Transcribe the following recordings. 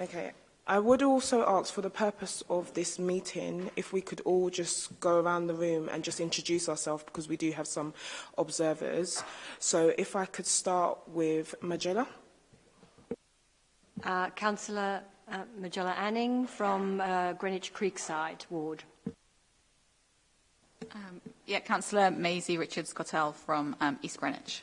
Okay, I would also ask for the purpose of this meeting, if we could all just go around the room and just introduce ourselves because we do have some observers. So if I could start with Magella. Uh, Councillor uh, Magella Anning from uh, Greenwich Creekside Ward. Um, yeah, Councillor Maisie Richards-Cottell from um, East Greenwich.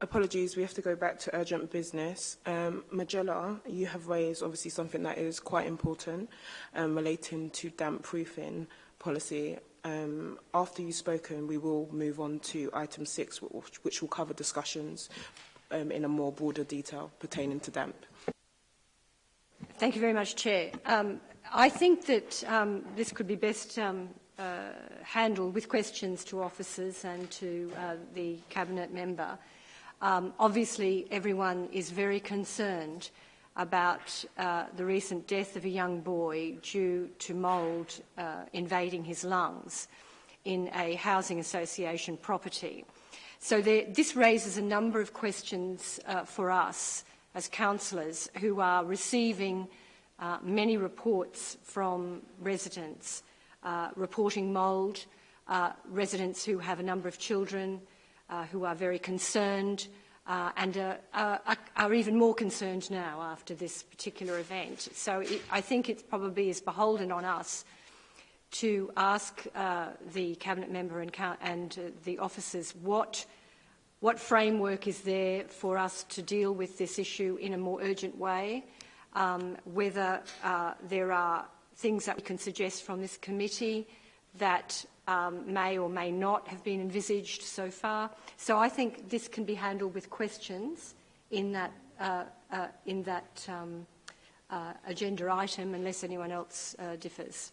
Apologies, we have to go back to urgent business. Um, Magella, you have raised obviously something that is quite important um, relating to damp proofing policy. Um, after you've spoken, we will move on to item six, which, which will cover discussions um, in a more broader detail pertaining to DAMP. Thank you very much, Chair. Um, I think that um, this could be best um, uh, handled with questions to officers and to uh, the Cabinet member. Um, obviously, everyone is very concerned uh, about uh, the recent death of a young boy due to mould uh, invading his lungs in a housing association property. So there, this raises a number of questions uh, for us as councillors who are receiving uh, many reports from residents uh, reporting mould, uh, residents who have a number of children who are very concerned uh, and uh, uh, are, are, even more concerned now after this particular event. So it, I think it probably is beholden on us to ask uh, the cabinet member and, and uh, the officers what, what, framework is there for us to deal with this issue in a more urgent way, um, whether uh, there are things that we can suggest from this committee that um, may or may not have been envisaged so far. So I think this can be handled with questions in that, uh, uh, in that um, uh, agenda item unless anyone else uh, differs.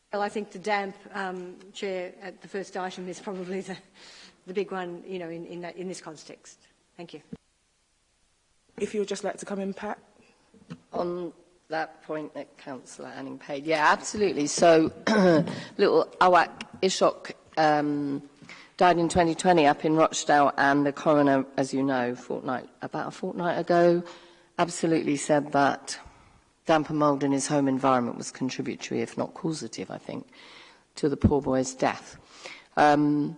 Well, I think the damp, um, Chair, at the first item is probably the, the big one, you know, in, in, that, in this context. Thank you. If you would just like to come in, Pat. On that point that Councillor Anning paid. Yeah, absolutely. So little Awak Ishok um, died in 2020 up in Rochdale and the coroner, as you know, fortnight, about a fortnight ago, absolutely said that damp and mould in his home environment was contributory, if not causative, I think, to the poor boy's death. Um,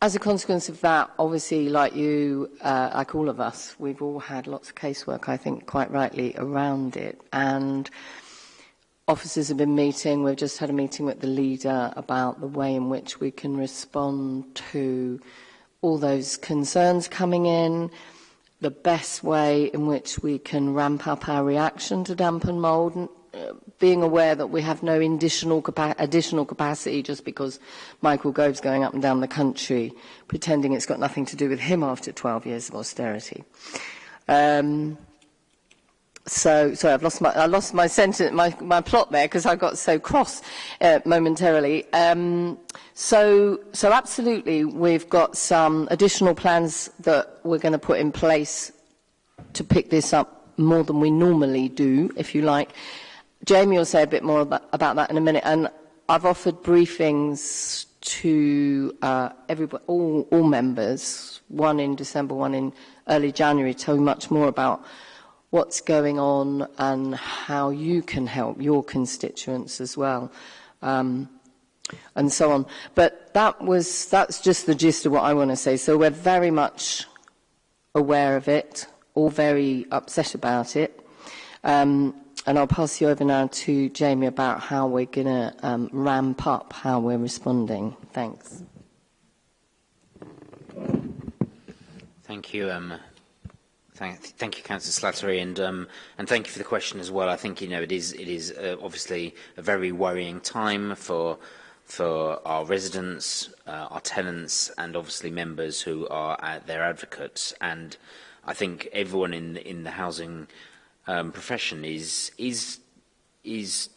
as a consequence of that, obviously, like you, uh, like all of us, we've all had lots of casework, I think, quite rightly, around it. And officers have been meeting. We've just had a meeting with the leader about the way in which we can respond to all those concerns coming in, the best way in which we can ramp up our reaction to damp and mould. And being aware that we have no additional, capa additional capacity just because Michael Gove's going up and down the country pretending it's got nothing to do with him after 12 years of austerity. Um, so sorry, I've lost my I lost my sentence, my, my plot there because I got so cross uh, momentarily. Um, so so absolutely, we've got some additional plans that we're going to put in place to pick this up more than we normally do, if you like. Jamie will say a bit more about, about that in a minute. And I've offered briefings to uh, everybody, all, all members, one in December, one in early January, tell you much more about what's going on and how you can help your constituents as well. Um, and so on. But that was, that's just the gist of what I want to say. So we're very much aware of it, all very upset about it. Um, and I'll pass you over now to Jamie about how we're going to um, ramp up how we're responding. Thanks. Thank you, um, Thank, thank, you, Councillor Slattery, and um, and thank you for the question as well. I think you know it is it is uh, obviously a very worrying time for for our residents, uh, our tenants, and obviously members who are at their advocates. And I think everyone in in the housing um, profession is, is, is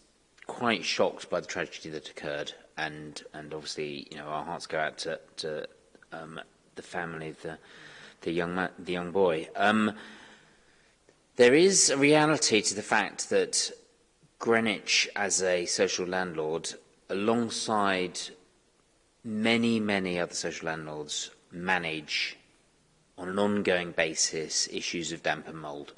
quite shocked by the tragedy that occurred. And, and obviously, you know, our hearts go out to, to um, the family of the, the, young, the young boy. Um, there is a reality to the fact that Greenwich, as a social landlord, alongside many, many other social landlords, manage on an ongoing basis issues of damp and mould.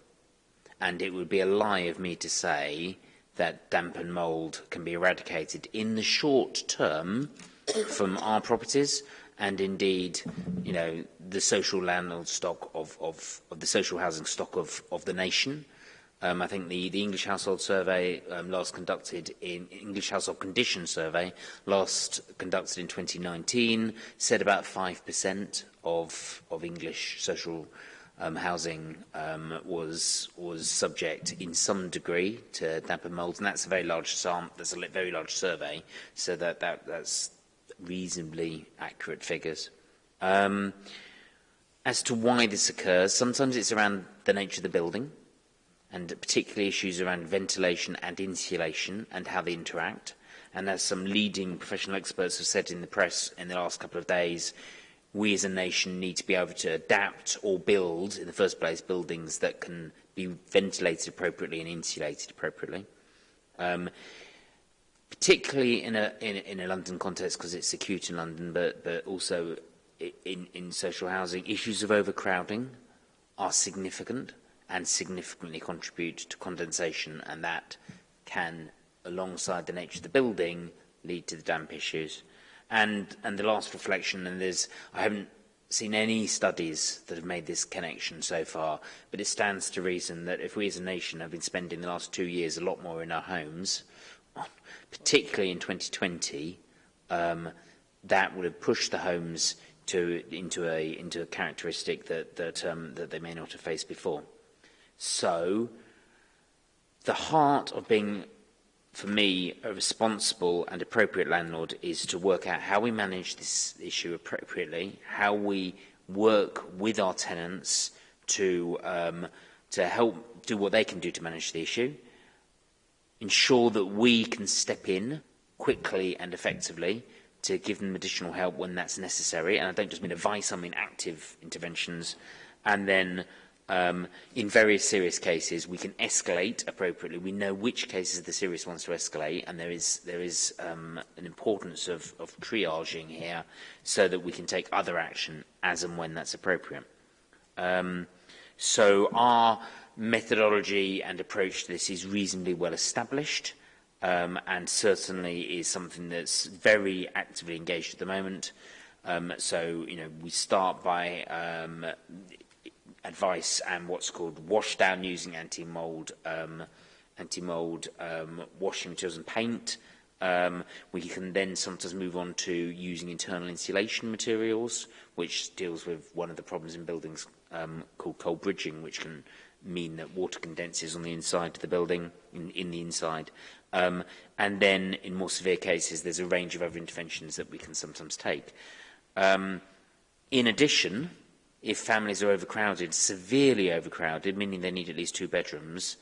and it would be a lie of me to say that damp and mould can be eradicated in the short term from our properties and indeed you know the social landlord stock of, of, of the social housing stock of, of the nation um, I think the, the English household survey um, last conducted in English household condition survey last conducted in 2019 said about 5% of of English social um, housing um, was was subject in some degree to damp and mould, and that's a very large sample. That's a very large survey, so that, that that's reasonably accurate figures. Um, as to why this occurs, sometimes it's around the nature of the building, and particularly issues around ventilation and insulation and how they interact. And as some leading professional experts have said in the press in the last couple of days, we as a nation need to be able to adapt or build, in the first place, buildings that can be ventilated appropriately and insulated appropriately. Um, particularly in a, in, in a London context, because it's acute in London, but, but also in, in social housing, issues of overcrowding are significant and significantly contribute to condensation, and that can, alongside the nature of the building, lead to the damp issues. And, and the last reflection, and there's, I haven't seen any studies that have made this connection so far, but it stands to reason that if we as a nation have been spending the last two years a lot more in our homes, particularly in 2020, um, that would have pushed the homes to, into, a, into a characteristic that, that, um, that they may not have faced before. So, the heart of being for me, a responsible and appropriate landlord is to work out how we manage this issue appropriately, how we work with our tenants to, um, to help do what they can do to manage the issue, ensure that we can step in quickly and effectively to give them additional help when that's necessary. And I don't just mean advice, I mean active interventions. And then Um, in very serious cases, we can escalate appropriately. We know which cases are the serious ones to escalate, and there is there is um, an importance of, of triaging here so that we can take other action as and when that's appropriate. Um, so our methodology and approach to this is reasonably well established um, and certainly is something that's very actively engaged at the moment. Um, so, you know, we start by um, advice and what's called wash down using anti-mold um, anti-mold um, washing materials and paint. Um, we can then sometimes move on to using internal insulation materials, which deals with one of the problems in buildings um, called cold bridging, which can mean that water condenses on the inside of the building, in, in the inside. Um, and then in more severe cases, there's a range of other interventions that we can sometimes take. Um, in addition, if families are overcrowded, severely overcrowded, meaning they need at least two bedrooms,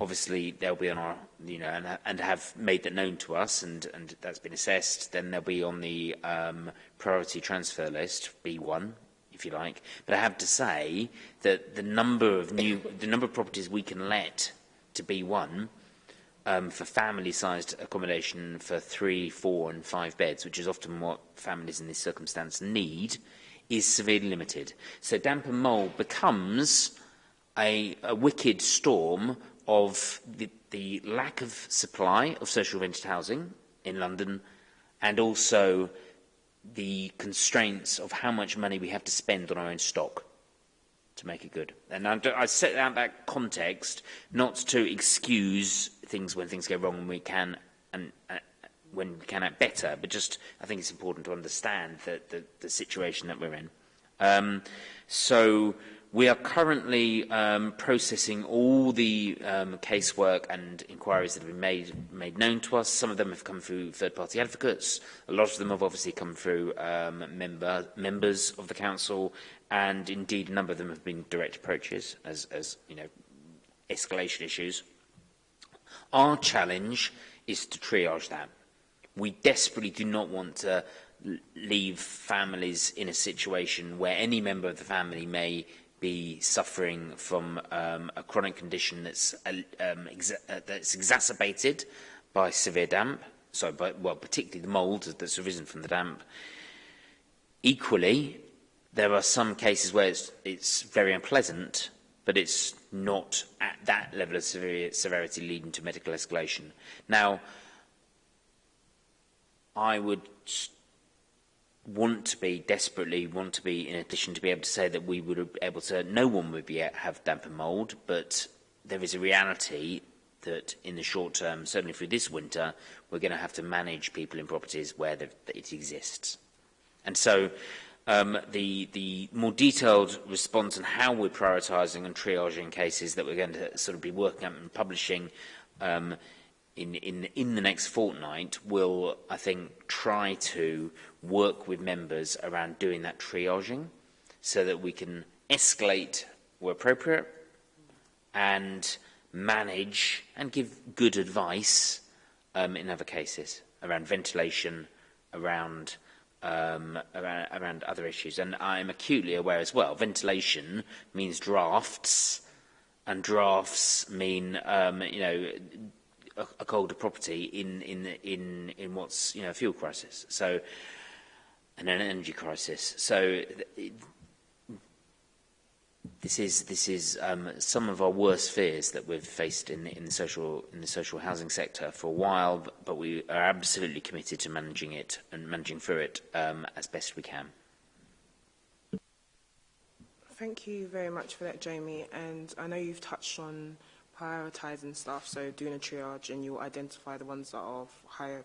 obviously they'll be on our, you know, and, and have made that known to us and, and that's been assessed, then they'll be on the um, priority transfer list, B1, if you like. But I have to say that the number of new, the number of properties we can let to B1 um, for family-sized accommodation for three, four and five beds, which is often what families in this circumstance need, is severely limited. So damp and mould becomes a, a wicked storm of the, the lack of supply of social rented housing in London and also the constraints of how much money we have to spend on our own stock to make it good. And I, set out that context not to excuse things when things go wrong and we can and, uh, when we can act better. But just, I think it's important to understand the, the, the situation that we're in. Um, so we are currently um, processing all the um, casework and inquiries that have been made, made known to us. Some of them have come through third-party advocates. A lot of them have obviously come through um, member, members of the council, and indeed a number of them have been direct approaches as, as you know, escalation issues. Our challenge is to triage that. We desperately do not want to leave families in a situation where any member of the family may be suffering from um, a chronic condition that's, uh, um, exa uh, that's exacerbated by severe damp, so by, well, particularly the mould that's arisen from the damp. Equally, there are some cases where it's, it's very unpleasant, but it's not at that level of severe, severity leading to medical escalation. Now, I would want to be desperately want to be in addition to be able to say that we would be able to no one would be have damp and mold but there is a reality that in the short term certainly through this winter we're going to have to manage people in properties where it exists and so um, the the more detailed response and how we're prioritising and triaging cases that we're going to sort of be working on and publishing um, in, in, in the next fortnight will, I think, try to work with members around doing that triaging so that we can escalate where appropriate and manage and give good advice um, in other cases around ventilation, around, um, around, around other issues. And I'm acutely aware as well, ventilation means drafts, and drafts mean um, you know a, a colder property in in in in what's you know a fuel crisis so and an energy crisis so it, this is this is um, some of our worst fears that we've faced in in the social in the social housing sector for a while but, but we are absolutely committed to managing it and managing through it um, as best we can Thank you very much for that Jamie and I know you've touched on prioritizing stuff, so doing a triage and you'll identify the ones that are of higher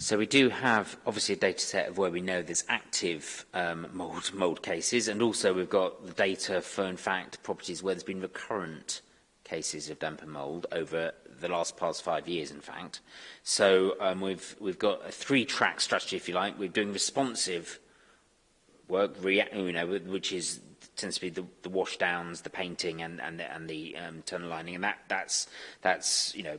So we do have obviously a data set of where we know there's active um, mold mold cases, and also we've got the data for in fact properties where there's been recurrent cases of damp and mold over the last past five years, in fact. So um, we've we've got a three-track strategy, if you like. We're doing responsive work, you know, which is tends to be the, the wash downs, the painting, and and the, and the um, tunnel lining, and that that's that's you know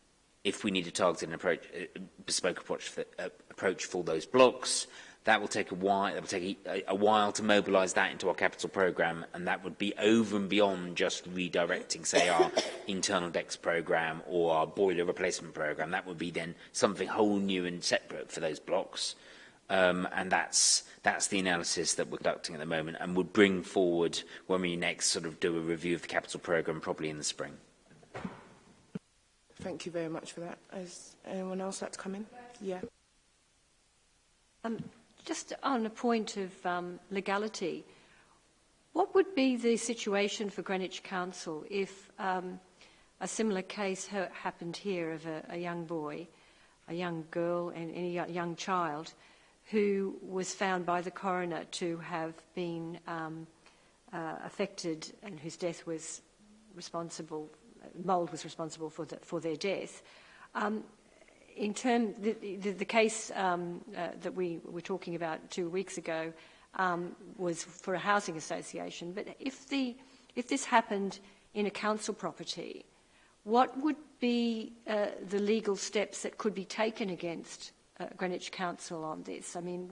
if we need a targeted approach, a uh, bespoke approach for, uh, approach for those blocks, that will take a while. That will take a, a while to mobilise that into our capital programme, and that would be over and beyond just redirecting, say, our internal DEX programme or our boiler replacement programme. That would be then something whole new and separate for those blocks, um, and that's that's the analysis that we're conducting at the moment, and would bring forward when we next sort of do a review of the capital programme, probably in the spring. Thank you very much for that. Is anyone else like to come in? Yeah. Um, just on a point of um, legality, what would be the situation for Greenwich Council if um, a similar case ha happened here of a, a, young boy, a young girl and, any a young child who was found by the coroner to have been um, uh, affected and whose death was responsible Mould was responsible for, the, for their death. Um, in term, the, the, the case um, uh, that we were talking about two weeks ago um, was for a housing association. But if, the, if this happened in a council property, what would be uh, the legal steps that could be taken against uh, Greenwich Council on this? I mean,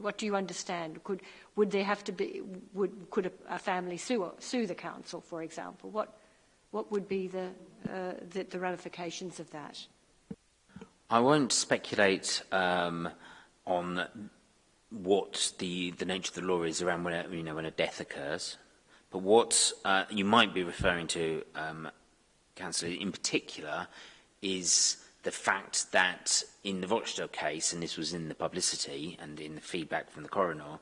what do you understand? Could, would there have to be, would, could a, a family sue, sue the council, for example? What, what would be the, uh, the, the ramifications of that? I won't speculate um, on what the, the nature of the law is around when a, you know, when a death occurs. But what uh, you might be referring to, um, Councillor, in particular, is the fact that in the Rochdale case, and this was in the publicity and in the feedback from the coroner,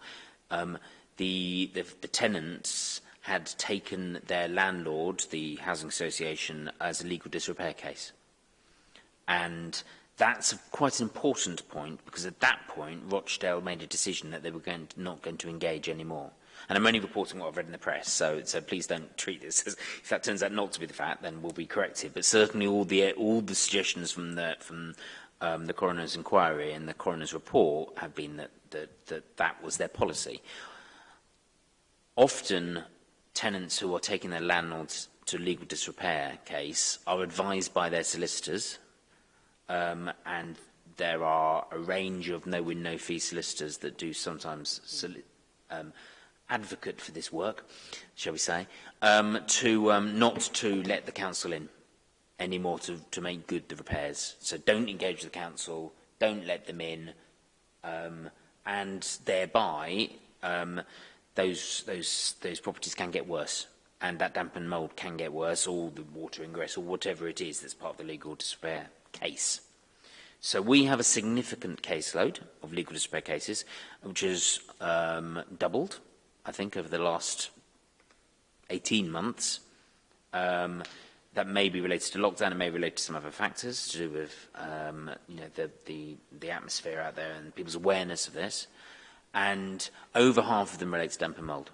um, the, the, the tenants had taken their landlord, the housing association, as a legal disrepair case. And that's a, quite an important point because at that point Rochdale made a decision that they were going to, not going to engage anymore. And I'm only reporting what I've read in the press, so, so please don't treat this as if that turns out not to be the fact, then we'll be corrected. But certainly all the all the suggestions from the from um, the coroner's inquiry and the coroner's report have been that that that, that was their policy. Often tenants who are taking their landlords to legal disrepair case are advised by their solicitors um, and there are a range of no-win, no-fee solicitors that do sometimes soli um, advocate for this work, shall we say, um, to um, not to let the council in anymore to, to make good the repairs. So don't engage the council, don't let them in, um, and thereby um, those those those properties can get worse and that damp and mould can get worse or the water ingress or whatever it is that's part of the legal despair case. So we have a significant caseload of legal despair cases which has um, doubled I think over the last 18 months. Um, that may be related to lockdown, and may relate to some other factors to do with um, you know the, the, the atmosphere out there and people's awareness of this and over half of them relate to damp and mould.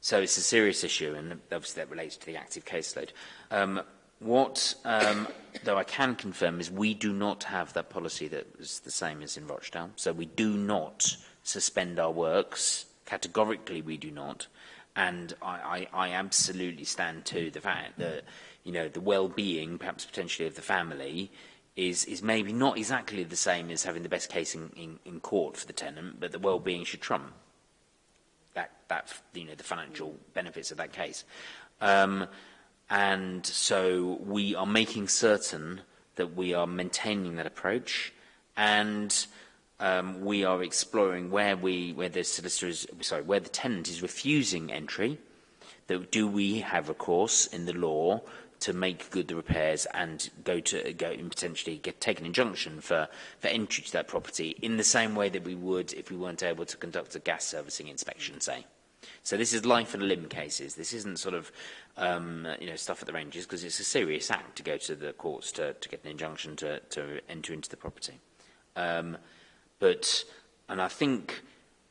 So it's a serious issue, and obviously that relates to the active caseload. Um, what, um, though I can confirm, is we do not have that policy that is the same as in Rochdale. So we do not suspend our works. Categorically, we do not. And I, I, I absolutely stand to the fact that, you know, the well-being, perhaps potentially, of the family is, is maybe not exactly the same as having the best case in, in, in court for the tenant, but the well-being should trump that, that, you know, the financial benefits of that case. Um, and so we are making certain that we are maintaining that approach and um, we are exploring where we where the solicitor is sorry where the tenant is refusing entry that do we have recourse in the law to make good the repairs and go to go and potentially get take an injunction for for entry to that property in the same way that we would if we weren't able to conduct a gas servicing inspection say so this is life and limb cases this isn't sort of um you know stuff at the ranges because it's a serious act to go to the courts to to get an injunction to to enter into the property um but and i think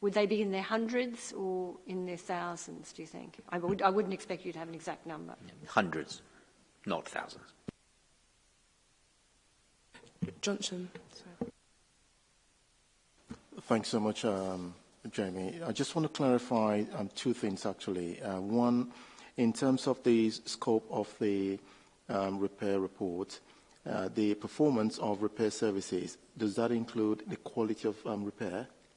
Would they be in their hundreds or in their thousands, do you think? I, would, I wouldn't expect you to have an exact number. Hundreds, not thousands. Johnson. Sorry. Thanks so much, um, Jamie. I just want to clarify um, two things, actually. Uh, one, in terms of the scope of the um, repair report, uh, the performance of repair services, does that include the quality of um, repair?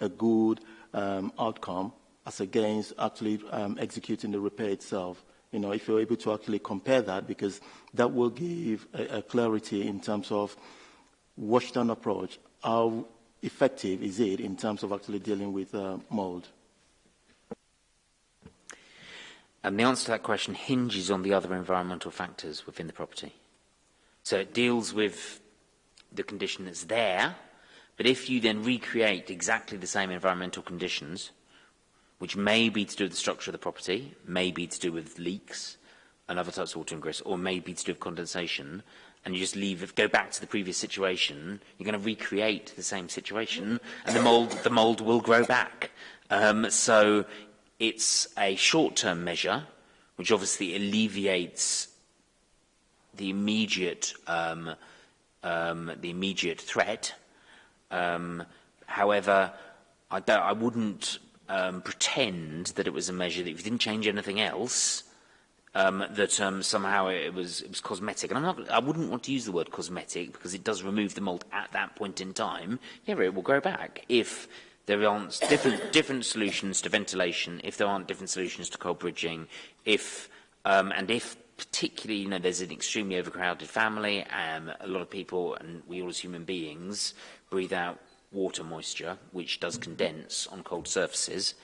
a good um, outcome as against actually um, executing the repair itself. You know, if you're able to actually compare that, because that will give a, a clarity in terms of wash down approach, how effective is it in terms of actually dealing with uh, mold? And the answer to that question hinges on the other environmental factors within the property. So it deals with the condition that's there, but if you then recreate exactly the same environmental conditions, which may be to do with the structure of the property, may be to do with leaks and other types of water ingress, or may be to do with condensation, and you just leave, go back to the previous situation, you're going to recreate the same situation, and the mold, the mold will grow back. Um, so it's a short-term measure, which obviously alleviates the immediate um, um, the immediate threat. Um, however, I, don't, I wouldn't um, pretend that it was a measure that if you didn't change anything else, um, that um, somehow it was it was cosmetic. And I'm not, I wouldn't want to use the word cosmetic because it does remove the mold at that point in time. Yeah, it will grow back if there aren't different, different solutions to ventilation, if there aren't different solutions to cold bridging, if um, and if particularly, you know, there's an extremely overcrowded family, um, a lot of people, and we all as human beings, breathe out water moisture, which does mm-hmm. condense on cold surfaces,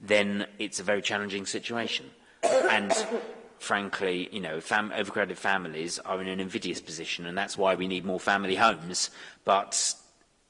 then it's a very challenging situation. and frankly, you know, fam overcrowded families are in an invidious position, and that's why we need more family homes. But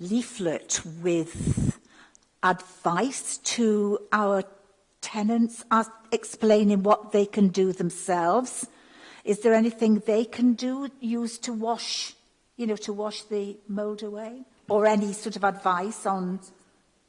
leaflet with advice to our tenants as explaining what they can do themselves Is there anything they can do, use to wash, you know, to wash the mould away? Or any sort of advice on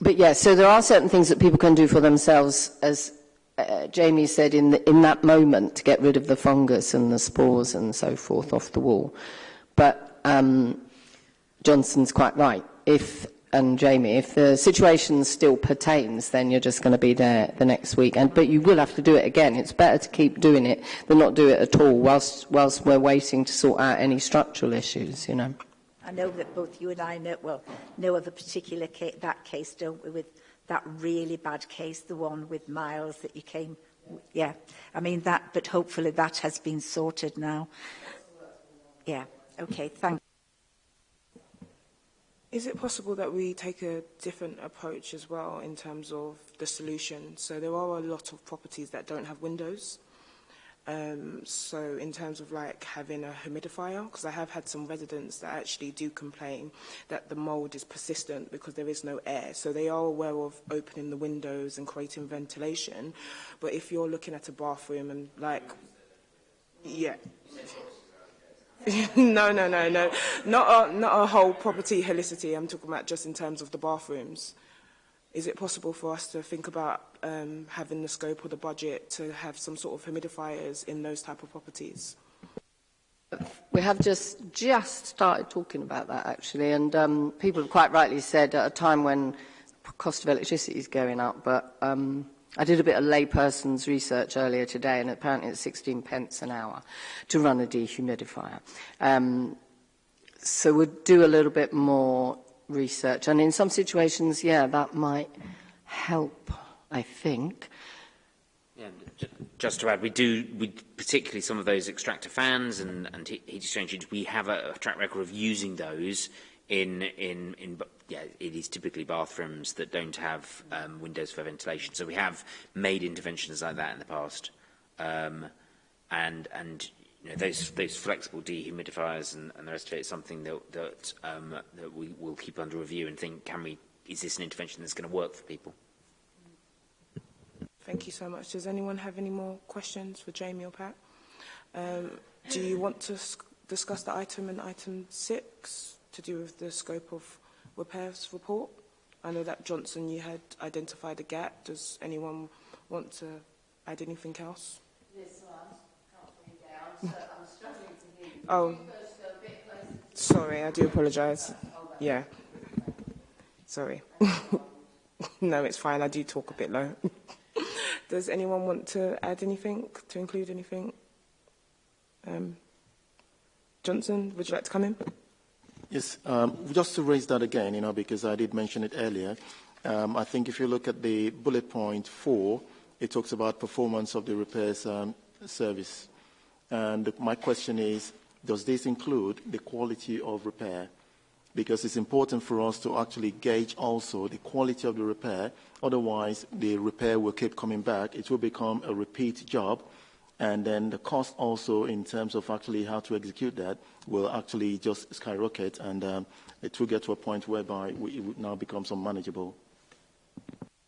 but yeah, so there are certain things that people can do for themselves as uh, Jamie said in, the, in that moment to get rid of the fungus and the spores and so forth off the wall. But um, Johnson's quite right. If and Jamie, if the situation still pertains, then you're just going to be there the next week. And but you will have to do it again. It's better to keep doing it than not do it at all, whilst whilst we're waiting to sort out any structural issues. You know. I know that both you and I know, well, know of a particular case, that case, don't we, with that really bad case, the one with Miles that you came, yeah. I mean that, but hopefully that has been sorted now. Yeah, okay, thank you. Is it possible that we take a different approach as well in terms of the solution? So there are a lot of properties that don't have windows. Um, so in terms of like having a humidifier, because I have had some residents that actually do complain that the mold is persistent because there is no air. So they are aware of opening the windows and creating ventilation. But if you're looking at a bathroom and like, yeah. no, no, no, no. Not a, not a whole property helicity. I'm talking about just in terms of the bathrooms is it possible for us to think about um, having the scope or the budget to have some sort of humidifiers in those type of properties? We have just just started talking about that actually, and um, people have quite rightly said at a time when cost of electricity is going up, but um, I did a bit of layperson's research earlier today, and apparently it's 16 pence an hour to run a dehumidifier. Um, so we'll do a little bit more research. And in some situations, yeah, that might help, I think. Yeah, just to add, we do, we, particularly some of those extractor fans and, and heat exchange engines, we have a, a track record of using those in, in, in yeah, it is typically bathrooms that don't have um, windows for ventilation. So we have made interventions like that in the past. Um, and, and you know, those, those flexible dehumidifiers and, and the rest of it is something that, that, um, that we will keep under review and think, can we, is this an intervention that's going to work for people? Thank you so much. Does anyone have any more questions for Jamie or Pat? Um, do you want to discuss the item in item six to do with the scope of repairs report? I know that Johnson, you had identified a gap. Does anyone want to add anything else? Yes, Oh, sorry, I do apologise. Yeah. Sorry. no, it's fine, I do talk a bit low. Does anyone want to add anything, to include anything? Um, Johnson, would you like to come in? Yes, um, just to raise that again, you know, because I did mention it earlier. Um, I think if you look at the bullet point four, it talks about performance of the repairs service and my question is, does this include the quality of repair? Because it's important for us to actually gauge also the quality of the repair. Otherwise, the repair will keep coming back. It will become a repeat job. And then the cost also in terms of actually how to execute that will actually just skyrocket and um, it will get to a point whereby we, it now becomes unmanageable.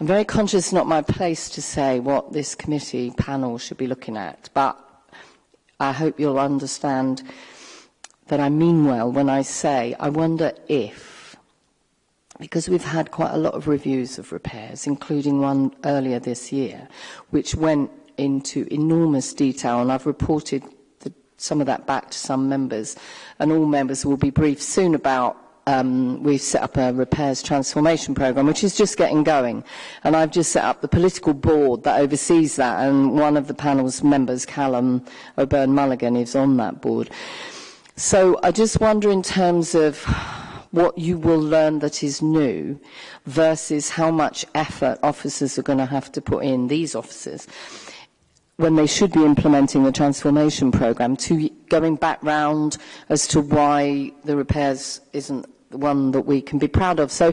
I'm very conscious it's not my place to say what this committee panel should be looking at, but I hope you'll understand that I mean well when I say I wonder if because we've had quite a lot of reviews of repairs, including one earlier this year, which went into enormous detail, and I've reported the, some of that back to some members, and all members will be briefed soon about um, we've set up a repairs transformation program, which is just getting going. And I've just set up the political board that oversees that, and one of the panel's members, Callum O'Byrne Mulligan, is on that board. So I just wonder in terms of what you will learn that is new versus how much effort officers are going to have to put in, these officers, when they should be implementing the transformation program, to going back round as to why the repairs isn't one that we can be proud of. So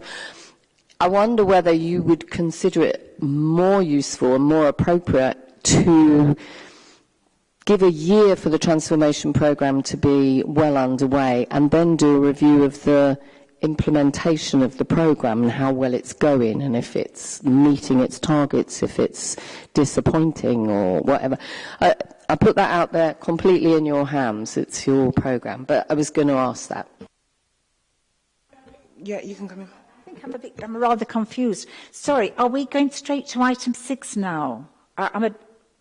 I wonder whether you would consider it more useful and more appropriate to give a year for the transformation program to be well underway and then do a review of the implementation of the program and how well it's going and if it's meeting its targets, if it's disappointing or whatever. I, I put that out there completely in your hands. It's your program, but I was going to ask that. Yeah, you can come in. I think I'm a bit, I'm rather confused. Sorry, are we going straight to item six now? I, I'm a,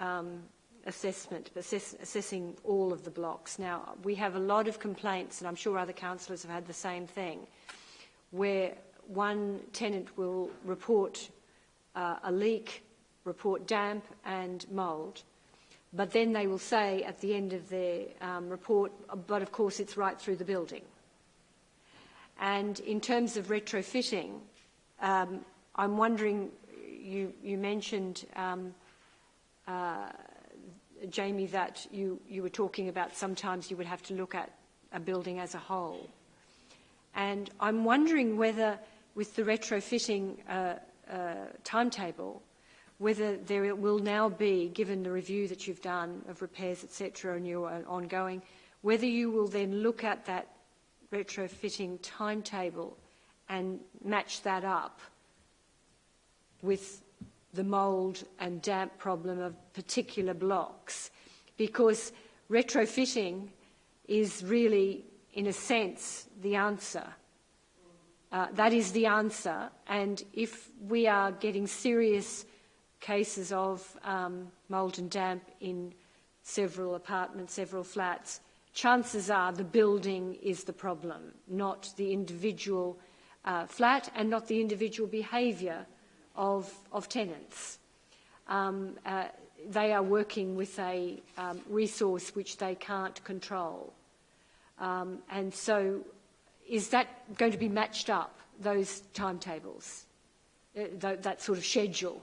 um, assessment, assess assessing all of the blocks. Now, we have a lot of complaints, and I'm sure other councillors have had the same thing, where one tenant will report uh, a leak, report damp and mould. But then they will say at the end of their um, report, but of course it's right through the building. And in terms of retrofitting, um, I'm wondering, you, you mentioned, um, uh, Jamie, that you, you were talking about sometimes you would have to look at a building as a whole. And I'm wondering whether with the retrofitting uh, uh, timetable, whether there will now be, given the review that you've done of repairs, etc., and your uh, ongoing, whether you will then look at that retrofitting timetable and match that up with the mould and damp problem of particular blocks because retrofitting is really, in a sense, the answer uh, that is the answer. And if we are getting serious cases of um, mould and damp in several apartments, several flats, chances are the building is the problem, not the individual uh, flat and not the individual behaviour of, of, tenants. Um, uh, they are working with a um, resource which they can't control. Um, and so is that going to be matched up, those timetables, uh, that, that sort of schedule?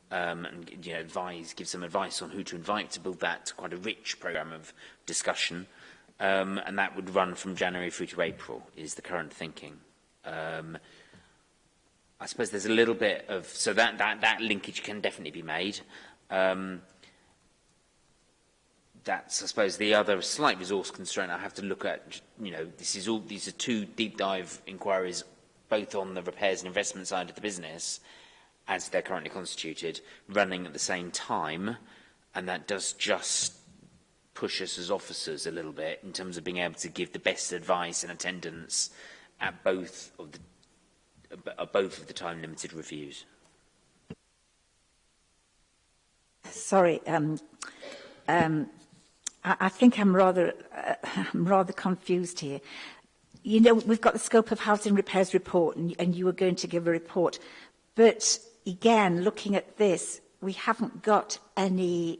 um, and you know, advise, give some advice on who to invite to build that quite a rich programme of discussion. Um, and that would run from January through to April, is the current thinking. Um, I suppose there's a little bit of, so that, that, that linkage can definitely be made. Um, that's, I suppose, the other slight resource constraint I have to look at, you know, this is all, these are two deep dive inquiries both on the repairs and investment side of the business as they're currently constituted, running at the same time. And that does just push us as officers a little bit in terms of being able to give the best advice and attendance at both of the at both of the time limited reviews. Sorry, um, um, I, I think I'm rather uh, I'm rather confused here you know, we've got the scope of housing repairs report and, and you were going to give a report. But again, looking at this, we haven't got any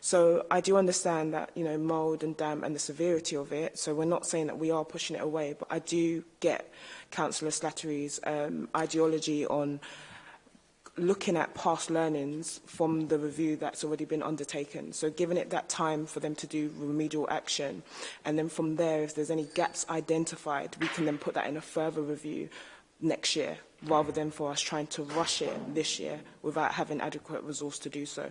So I do understand that, you know, mould and damp and the severity of it. So we're not saying that we are pushing it away, but I do get Councillor Slattery's um, ideology on looking at past learnings from the review that's already been undertaken. So giving it that time for them to do remedial action. And then from there, if there's any gaps identified, we can then put that in a further review next year, rather than for us trying to rush it this year without having adequate resource to do so.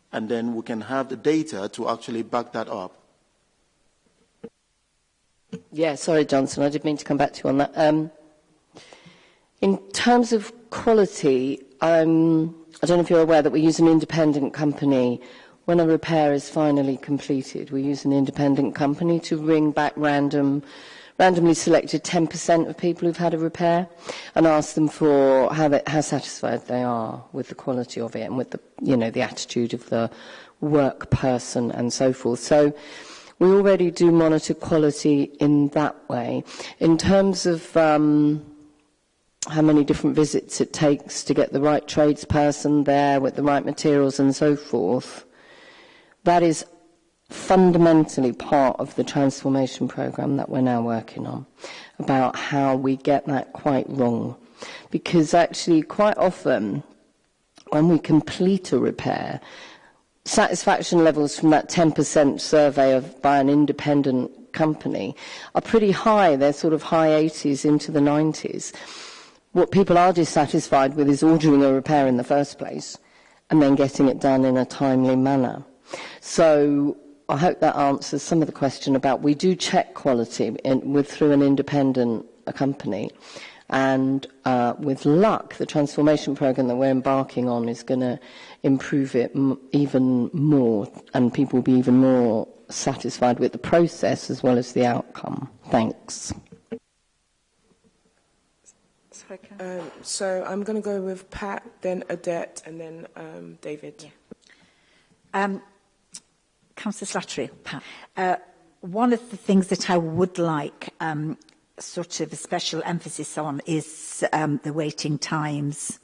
and then we can have the data to actually back that up. Yeah, sorry, Johnson, I did mean to come back to you on that. Um, in terms of quality, um, I don't know if you're aware that we use an independent company. When a repair is finally completed, we use an independent company to ring back random randomly selected 10% of people who've had a repair and ask them for how, they, how satisfied they are with the quality of it and with the, you know, the attitude of the work person and so forth. So we already do monitor quality in that way. In terms of um, how many different visits it takes to get the right tradesperson there with the right materials and so forth. That is fundamentally part of the transformation program that we're now working on about how we get that quite wrong. Because actually, quite often, when we complete a repair, satisfaction levels from that 10% survey of, by an independent company are pretty high. They're sort of high 80s into the 90s. what people are dissatisfied with is ordering a repair in the first place and then getting it done in a timely manner. So I hope that answers some of the question about we do check quality in, with, through an independent company and uh, with luck the transformation program that we're embarking on is going to improve it even more and people will be even more satisfied with the process as well as the outcome. Thanks. Africa. Um, so I'm going to go with Pat, then Adet, and then um, David. Yeah. Um, Councillor Slattery, Pat. Uh, one of the things that I would like um, sort of a special emphasis on is um, the waiting times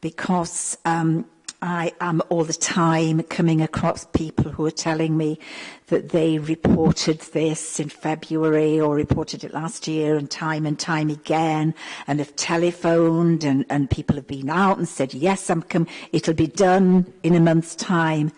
because um, I am all the time coming across people who are telling me that they reported this in February or reported it last year and time and time again and have telephoned and, and people have been out and said, yes, I'm come, it'll be done in a month's time,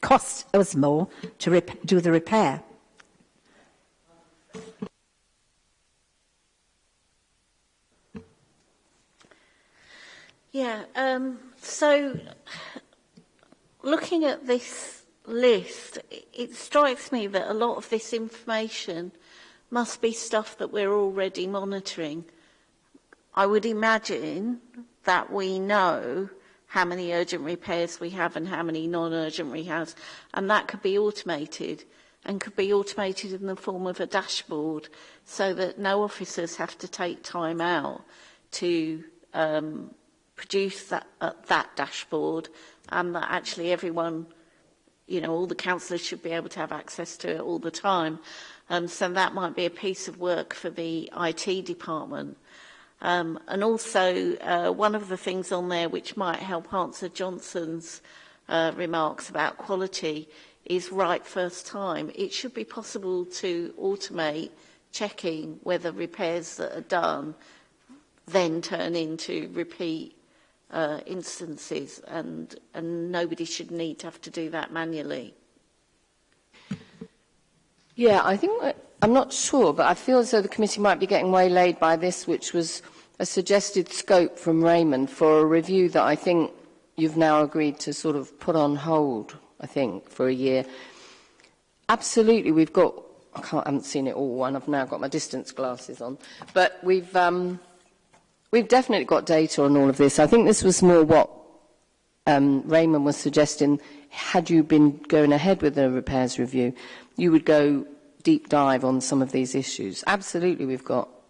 cost us more to do the repair. Yeah, um, so looking at this list, it strikes me that a lot of this information must be stuff that we're already monitoring. I would imagine that we know how many urgent repairs we have and how many non-urgent we and that could be automated and could be automated in the form of a dashboard so that no officers have to take time out to um, produce that, uh, that dashboard and that actually everyone, you know, all the councillors should be able to have access to it all the time. Um, so that might be a piece of work for the IT department. Um, and also, uh, one of the things on there which might help answer Johnson's uh, remarks about quality is right first time. It should be possible to automate checking whether repairs that are done then turn into repeat uh, instances and, and nobody should need to have to do that manually. Yeah, I think, uh, I'm not sure, but I feel as though the committee might be getting waylaid by this, which was a suggested scope from Raymond for a review that I think you've now agreed to sort of put on hold, I think, for a year. Absolutely, we've got, I, can't, I haven't seen it all, and I've now got my distance glasses on, but we've, um, We've definitely got data on all of this. I think this was more what um, Raymond was suggesting. Had you been going ahead with the repairs review, you would go deep dive on some of these issues. Absolutely, we've got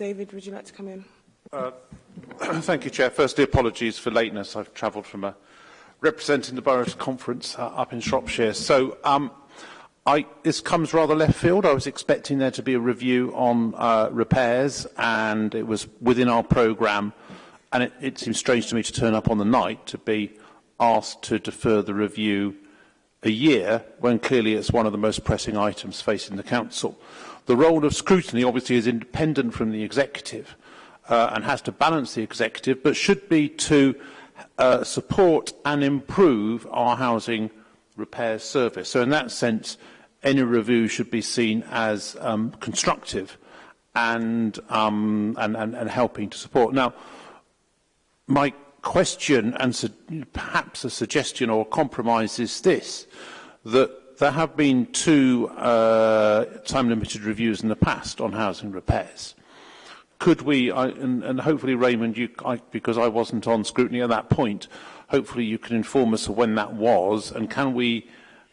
David, would you like to come in? Uh, thank you, Chair. Firstly, apologies for lateness. I've travelled from a, representing the Boroughs Conference uh, up in Shropshire. So um, I, this comes rather left field. I was expecting there to be a review on uh, repairs, and it was within our programme. And it, it seems strange to me to turn up on the night to be asked to defer the review a year, when clearly it's one of the most pressing items facing the council. The role of scrutiny obviously is independent from the executive uh, and has to balance the executive, but should be to uh, support and improve our housing repair service. So in that sense, any review should be seen as um, constructive and, um, and, and, and helping to support. Now, my question and perhaps a suggestion or a compromise is this, that there have been two uh, time-limited reviews in the past on housing repairs. Could we, I, and, and hopefully Raymond, you, I, because I wasn't on scrutiny at that point, hopefully you can inform us of when that was and can we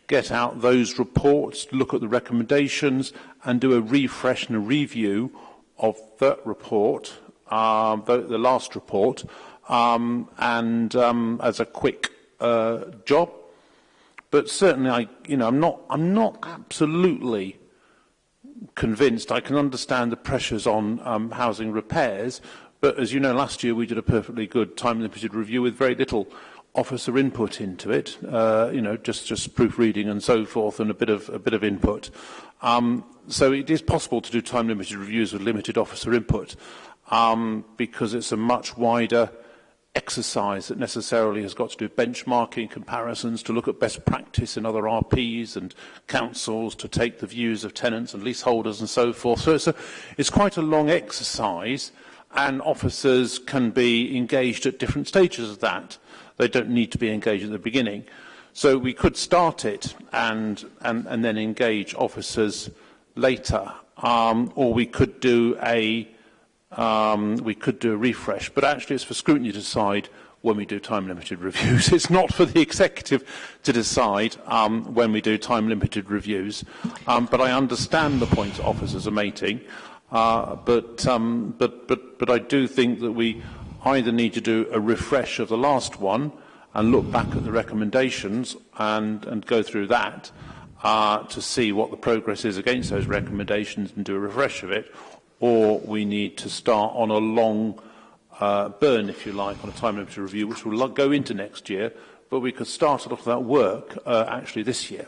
get out those reports, look at the recommendations and do a refresh and a review of the report, um, the, the last report, um, and um, as a quick uh, job. But certainly, I, you know, I'm not, I'm not absolutely convinced. I can understand the pressures on um, housing repairs, but as you know, last year we did a perfectly good time-limited review with very little officer input into it, uh, you know, just, just proofreading and so forth and a bit of, a bit of input. Um, so it is possible to do time-limited reviews with limited officer input um, because it's a much wider exercise that necessarily has got to do benchmarking comparisons to look at best practice in other RPs and councils to take the views of tenants and leaseholders and so forth. So it's, a, it's quite a long exercise and officers can be engaged at different stages of that. They don't need to be engaged at the beginning. So we could start it and, and, and then engage officers later. Um, or we could do a um, we could do a refresh. But actually it's for scrutiny to decide when we do time-limited reviews. It's not for the executive to decide um, when we do time-limited reviews. Um, but I understand the points officers are making. Uh, but, um, but, but, but I do think that we either need to do a refresh of the last one and look back at the recommendations and, and go through that uh, to see what the progress is against those recommendations and do a refresh of it, or we need to start on a long uh, burn, if you like, on a time limited review, which will go into next year, but we could start a lot of that work uh, actually this year.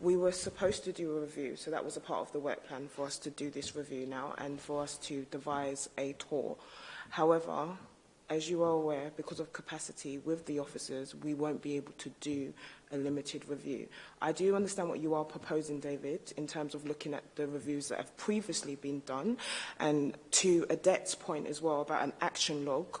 we were supposed to do a review, so that was a part of the work plan for us to do this review now and for us to devise a tour. However, as you are aware, because of capacity with the officers, we won't be able to do a limited review. I do understand what you are proposing, David, in terms of looking at the reviews that have previously been done. And to Adette's point as well about an action log,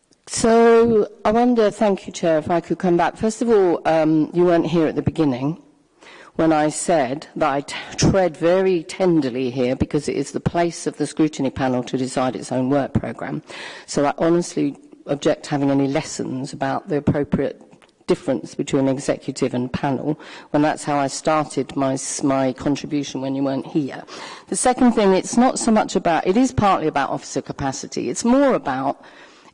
So I wonder, thank you, Chair, if I could come back. First of all, um, you weren't here at the beginning when I said that I tread very tenderly here because it is the place of the scrutiny panel to decide its own work programme. So I honestly object to having any lessons about the appropriate difference between executive and panel when that's how I started my, my contribution when you weren't here. The second thing, it's not so much about, it is partly about officer capacity. It's more about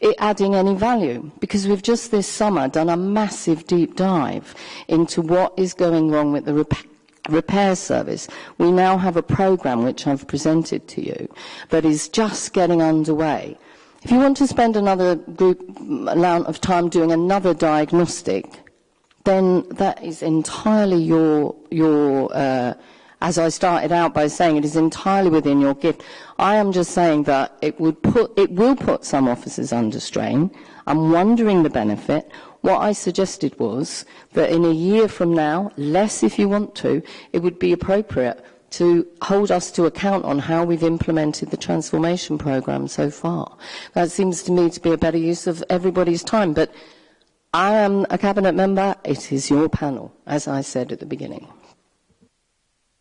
it adding any value because we've just this summer done a massive deep dive into what is going wrong with the repair repair service. We now have a program which I've presented to you that is just getting underway if you want to spend another group amount of time doing another diagnostic, then that is entirely your your. Uh, as I started out by saying, it is entirely within your gift. I am just saying that it would put, it will put some officers under strain. I'm wondering the benefit. What I suggested was that in a year from now, less if you want to, it would be appropriate to hold us to account on how we've implemented the transformation program so far. That seems to me to be a better use of everybody's time, but I am a cabinet member. It is your panel, as I said at the beginning.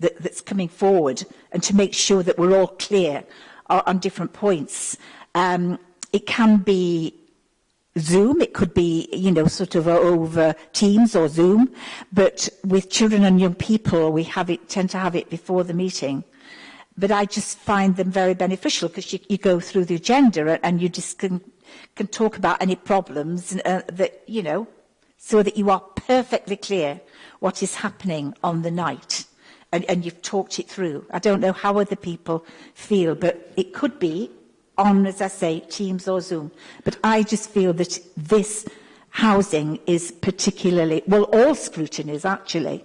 that, that's coming forward and to make sure that we're all clear on, on different points. Um, it can be Zoom, it could be, you know, sort of over Teams or Zoom, but with children and young people, we have it, tend to have it before the meeting. but I just find them very beneficial because you, you go through the agenda and you just can, can talk about any problems and, uh, that, you know, so that you are perfectly clear what is happening on the night and, and you've talked it through. I don't know how other people feel, but it could be on, as I say, Teams or Zoom. But I just feel that this housing is particularly, well, all scrutiny is actually,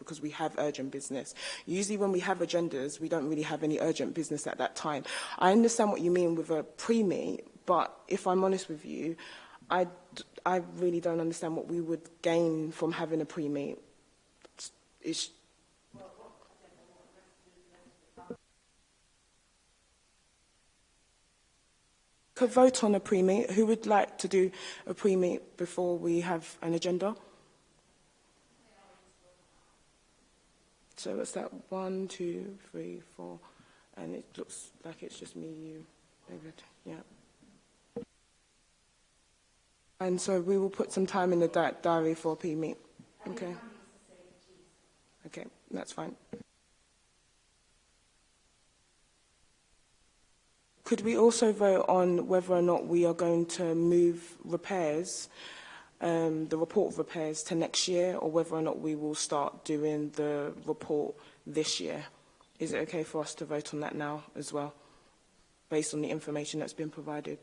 because we have urgent business. Usually when we have agendas, we don't really have any urgent business at that time. I understand what you mean with a pre-meet, But if I'm honest with you, I, I really don't understand what we would gain from having a pre-meet. It's, it's, could vote on a pre-meet. Who would like to do a pre-meet before we have an agenda? So it's that one, two, three, four, and it looks like it's just me, you, David. Yeah. And so we will put some time in the di diary for P PME. Okay. Okay, that's fine. Could we also vote on whether or not we are going to move repairs, um, the report of repairs to next year, or whether or not we will start doing the report this year? Is it okay for us to vote on that now as well, based on the information that's been provided?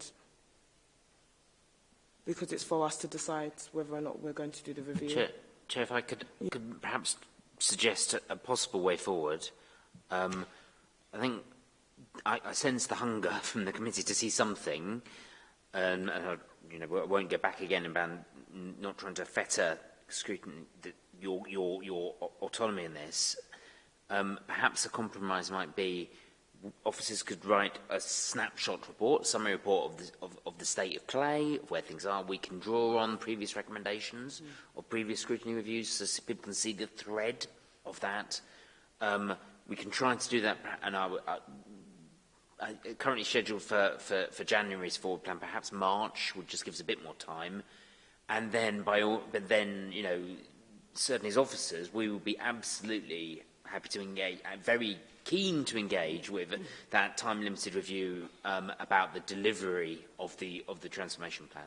because it's for us to decide whether or not we're going to do the review. Chair, Chair if I could, could perhaps suggest a, a possible way forward. Um, I think I, I sense the hunger from the committee to see something, um, and I, you know, I won't go back again about not trying to fetter scrutiny, the, your, your, your autonomy in this. Um, perhaps a compromise might be officers could write a snapshot report, summary report of the, of, of the state of play, of where things are. We can draw on previous recommendations mm. or previous scrutiny reviews so people can see the thread of that. Um, we can try to do that, and I, uh, I, I, uh, currently scheduled for, for, for January's forward plan, perhaps March would just give us a bit more time. And then, by all, but then, you know, certainly as officers, we will be absolutely happy to engage, uh, very keen to engage with that time-limited review um, about the delivery of the of the transformation plan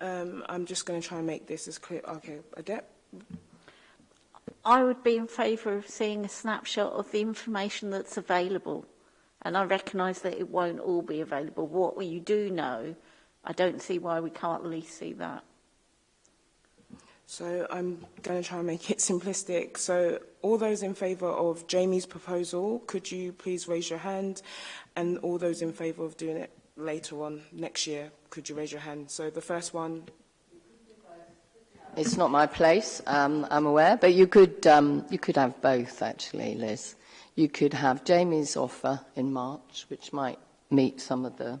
Um, I'm just going to try and make this as clear. Okay, Adep? I would be in favour of seeing a snapshot of the information that's available. And I recognise that it won't all be available. What you do know, I don't see why we can't at least see that. So I'm going to try and make it simplistic. So all those in favour of Jamie's proposal, could you please raise your hand? And all those in favour of doing it later on next year, could you raise your hand? So the first one. It's not my place, um, I'm aware, but you could, um, you could have both actually, Liz. You could have Jamie's offer in March, which might meet some of the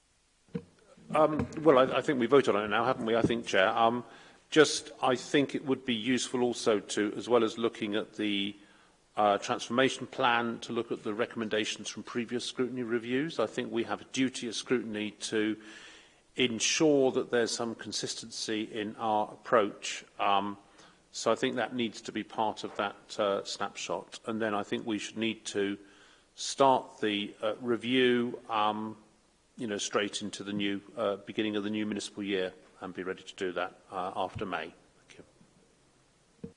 Um, well, I, I think we voted on it now, haven't we? I think, Chair. Um, just, I think it would be useful also to, as well as looking at the uh, transformation plan, to look at the recommendations from previous scrutiny reviews. I think we have a duty as scrutiny to ensure that there's some consistency in our approach. Um, so I think that needs to be part of that uh, snapshot. And then I think we should need to start the uh, review um, you know, straight into the new uh, beginning of the new municipal year and be ready to do that uh, after May. Thank you.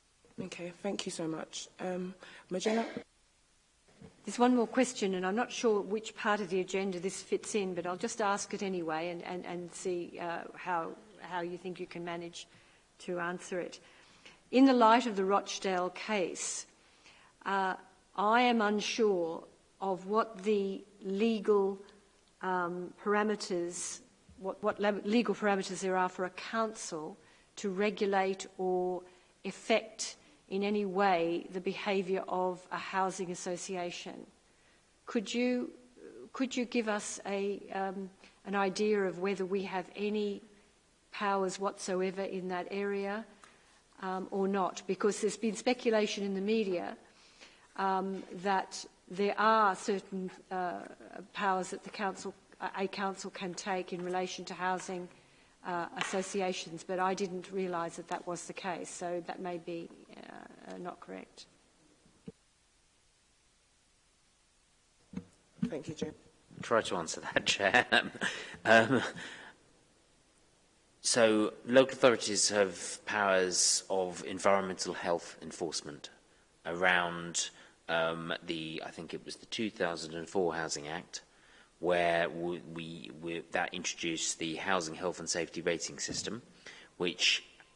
Okay, thank you so much. Um, Magella? There's one more question, and I'm not sure which part of the agenda this fits in, but I'll just ask it anyway and, and, and see uh, how, how you think you can manage to answer it. In the light of the Rochdale case, uh, I am unsure of what the legal um, parameters, what, what legal parameters there are for a council to regulate or affect in any way the behaviour of a housing association. Could you, could you give us a, um, an idea of whether we have any powers whatsoever in that area um, or not? Because there's been speculation in the media um, that there are certain uh, powers that the council, a council can take in relation to housing uh, associations, but I didn't realize that that was the case, so that may be uh, not correct. Thank you, Jim. Try to answer that, Chair. um, so, local authorities have powers of environmental health enforcement around um, the I think it was the 2004 Housing Act, where we, we, we, that introduced the Housing Health and Safety Rating System, which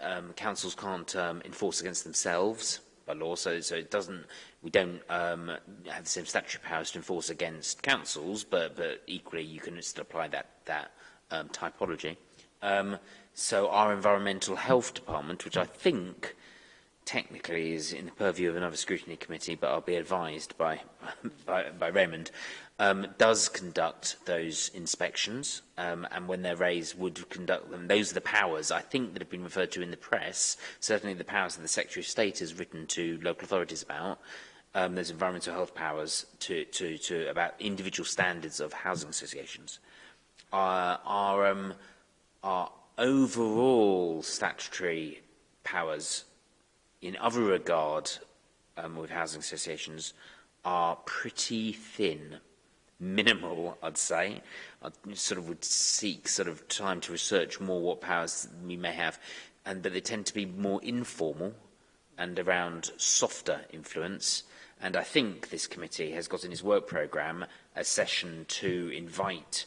um, councils can't um, enforce against themselves by law, so, so it doesn't, we don't um, have the same statutory powers to enforce against councils, but, but equally you can still apply that, that um, typology. Um, so our environmental health department, which I think technically is in the purview of another scrutiny committee, but I'll be advised by, by, by Raymond, um, does conduct those inspections um, and when they're raised would conduct them. Those are the powers I think that have been referred to in the press, certainly the powers that the Secretary of State has written to local authorities about. Um, those environmental health powers to, to, to about individual standards of housing associations. Uh, our, um, our overall statutory powers in other regard um, with housing associations are pretty thin minimal, I'd say. I sort of would seek sort of time to research more what powers we may have, and that they tend to be more informal and around softer influence. And I think this committee has got in his work programme a session to invite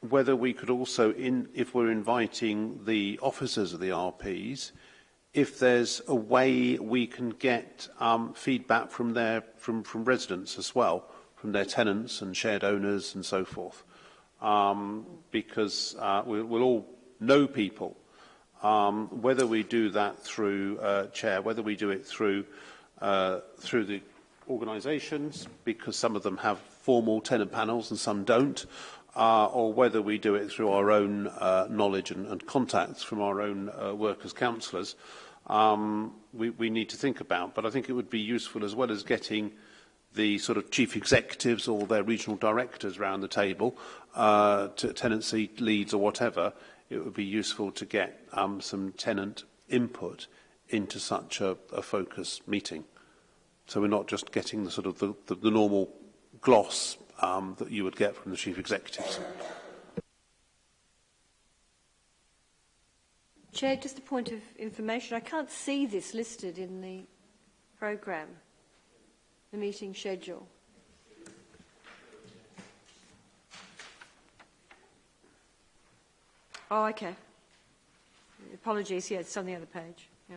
whether we could also, in, if we're inviting the officers of the RPs, if there's a way we can get um, feedback from their from, from residents as well, from their tenants and shared owners and so forth, um, because uh, we, we'll all know people. Um, whether we do that through uh, chair, whether we do it through uh, through the organisations, because some of them have formal tenant panels and some don't uh, or whether we do it through our own uh, knowledge and, and contacts from our own uh, workers' councillors, um, we, we need to think about. But I think it would be useful as well as getting the sort of chief executives or their regional directors round the table, uh, to tenancy leads or whatever, it would be useful to get um, some tenant input into such a, a focus meeting. So we're not just getting the sort of the, the, the normal gloss um, that you would get from the chief executives. Chair, just a point of information. I can't see this listed in the programme, the meeting schedule. Oh, okay. Apologies, yeah, it's on the other page. Yeah.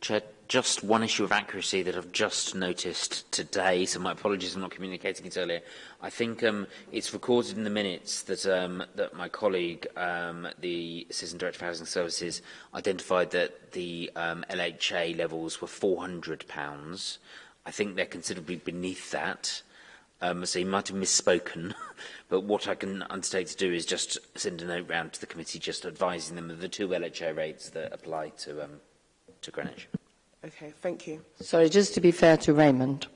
Chair, just one issue of accuracy that I've just noticed today, so my apologies I'm not communicating it earlier. I think um, it's recorded in the minutes that, um, that my colleague, um, the Assistant Director for Housing Services, identified that the um, LHA levels were £400. I think they're considerably beneath that. Um, so he might have misspoken, but what I can undertake to do is just send a note round to the committee just advising them of the two LHA rates that apply to, um, to Greenwich. Okay, thank you. Sorry, just to be fair to Raymond,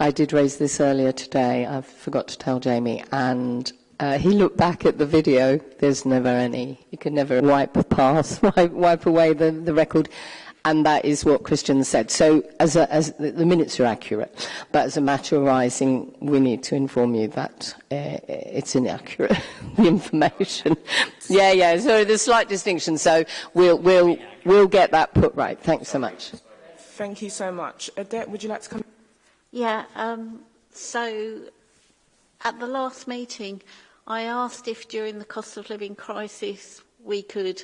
I did raise this earlier today. I forgot to tell Jamie, and uh, he looked back at the video. There's never any. You can never wipe past, wipe, wipe away the, the record. And that is what Christian said. So as, a, as the, the minutes are accurate, but as a matter arising, we need to inform you that uh, it's inaccurate, the information. yeah, yeah, so there's a slight distinction. So we'll, we'll, we'll get that put right. Thanks so much. Thank you so much. Adette, would you like to come? Yeah, um, so at the last meeting, I asked if during the cost of living crisis we could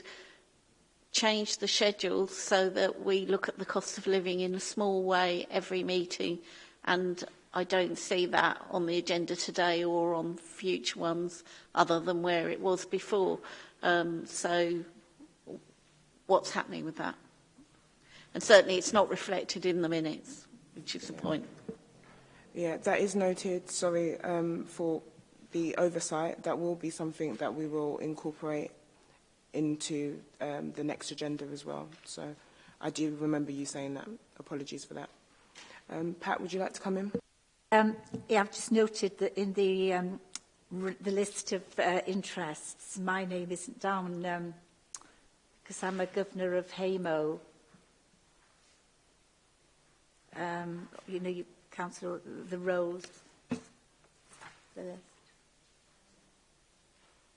change the schedule so that we look at the cost of living in a small way every meeting and I don't see that on the agenda today or on future ones other than where it was before. Um, so what's happening with that? And certainly it's not reflected in the minutes, which is the point. Yeah, that is noted, sorry, um, for the oversight. That will be something that we will incorporate into um, the next agenda as well. So I do remember you saying that. Apologies for that. Um, Pat, would you like to come in? Um, yeah, I've just noted that in the, um, the list of uh, interests, my name isn't down because um, I'm a governor of HAMO. Um, you know, you, Councillor, the roles. The list.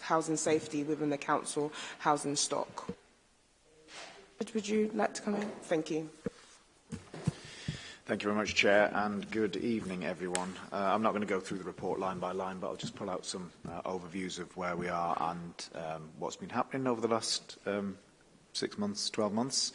Housing Safety within the Council Housing Stock. Would you like to come in? Thank you. Thank you very much, Chair, and good evening, everyone. Uh, I'm not going to go through the report line by line, but I'll just pull out some uh, overviews of where we are and um, what's been happening over the last um, six months, 12 months.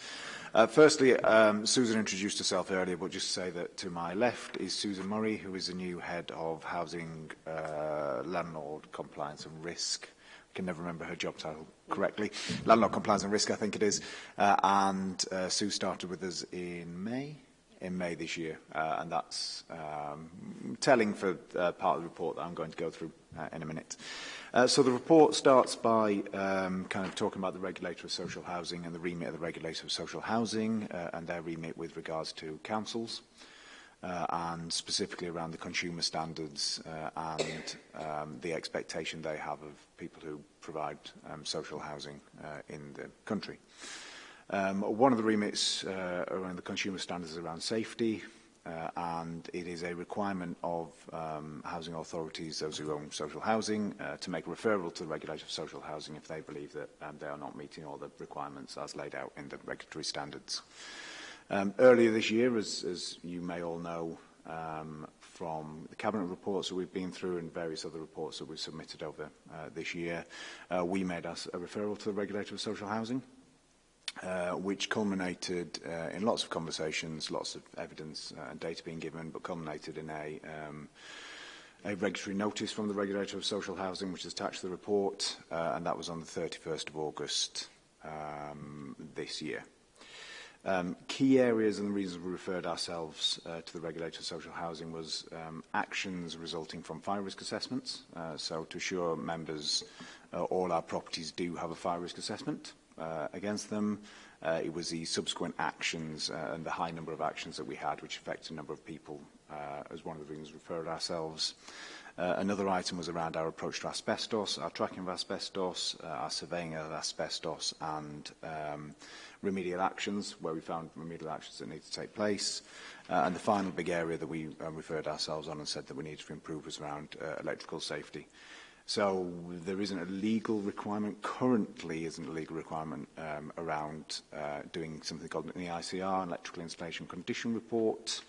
Uh, firstly, um, Susan introduced herself earlier, but just to say that to my left is Susan Murray, who is the new head of housing, uh, landlord compliance and risk. I can never remember her job title correctly. Landlord compliance and risk, I think it is. Uh, and uh, Sue started with us in May. in May this year, uh, and that's um, telling for uh, part of the report that I'm going to go through uh, in a minute. Uh, Uh, so the report starts by um, kind of talking about the regulator of social housing and the remit of the regulator of social housing uh, and their remit with regards to councils uh, and specifically around the consumer standards uh, and um, the expectation they have of people who provide um, social housing uh, in the country. Um, one of the remits uh, around the consumer standards is around safety, uh, and it is a requirement of um, housing authorities, those who own social housing, uh, to make referral to the regulator of social housing if they believe that um, they are not meeting all the requirements as laid out in the regulatory standards. Um, earlier this year, as, as you may all know um, from the Cabinet reports that we've been through and various other reports that we've submitted over uh, this year, uh, we made us a referral to the regulator of social housing uh, which culminated uh, in lots of conversations, lots of evidence uh, and data being given, but culminated in a, um, a regulatory notice from the regulator of social housing, which is attached to the report, uh, and that was on the 31st of August um, this year. Um, key areas and the reasons we referred ourselves uh, to the regulator of social housing was um, actions resulting from fire risk assessments. Uh, so to assure members uh, all our properties do have a fire risk assessment. Uh, uh, against them. Uh, it was the subsequent actions uh, and the high number of actions that we had, which affected a number of people, uh, as one of the reasons we referred ourselves. Uh, another item was around our approach to asbestos, our tracking of asbestos, uh, our surveying of asbestos and um, remedial actions, where we found remedial actions that need to take place. Uh, and the final big area that we uh, referred ourselves on and said that we needed to improve was around uh, electrical safety. So there isn't a legal requirement, currently isn't a legal requirement um, around uh, doing something called an EICR, an electrical installation condition report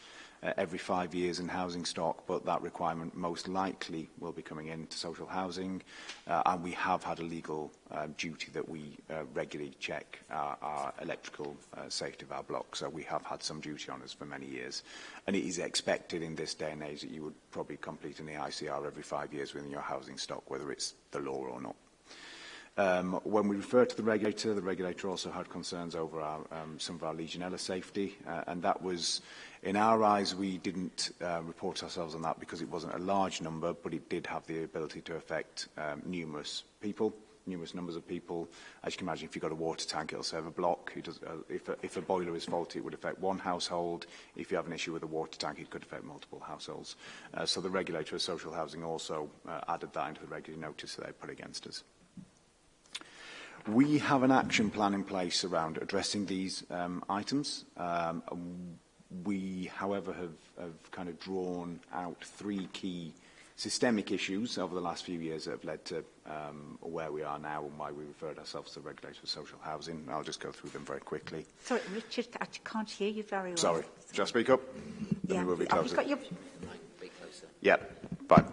uh, every five years in housing stock, but that requirement most likely will be coming into social housing. Uh, and we have had a legal uh, duty that we uh, regularly check our, our electrical uh, safety of our blocks. So we have had some duty on us for many years. And it is expected in this day and age that you would probably complete an EICR every five years within your housing stock, whether it's the law or not. Um, when we refer to the regulator, the regulator also had concerns over our, um, some of our Legionella safety, uh, and that was In our eyes, we didn't uh, report ourselves on that because it wasn't a large number, but it did have the ability to affect um, numerous people, numerous numbers of people. As you can imagine, if you've got a water tank, it'll serve a block. It does, uh, if, a, if a boiler is faulty, it would affect one household. If you have an issue with a water tank, it could affect multiple households. Uh, so the regulator of social housing also uh, added that into the regular notice that they put against us. We have an action plan in place around addressing these um, items. Um, We, however, have, have kind of drawn out three key systemic issues over the last few years that have led to um, where we are now and why we referred ourselves to the regulator for social housing. I'll just go through them very quickly. Sorry, Richard, I can't hear you very well. Sorry, just speak up? Then yeah. we will be closer. Got your... Yeah, fine.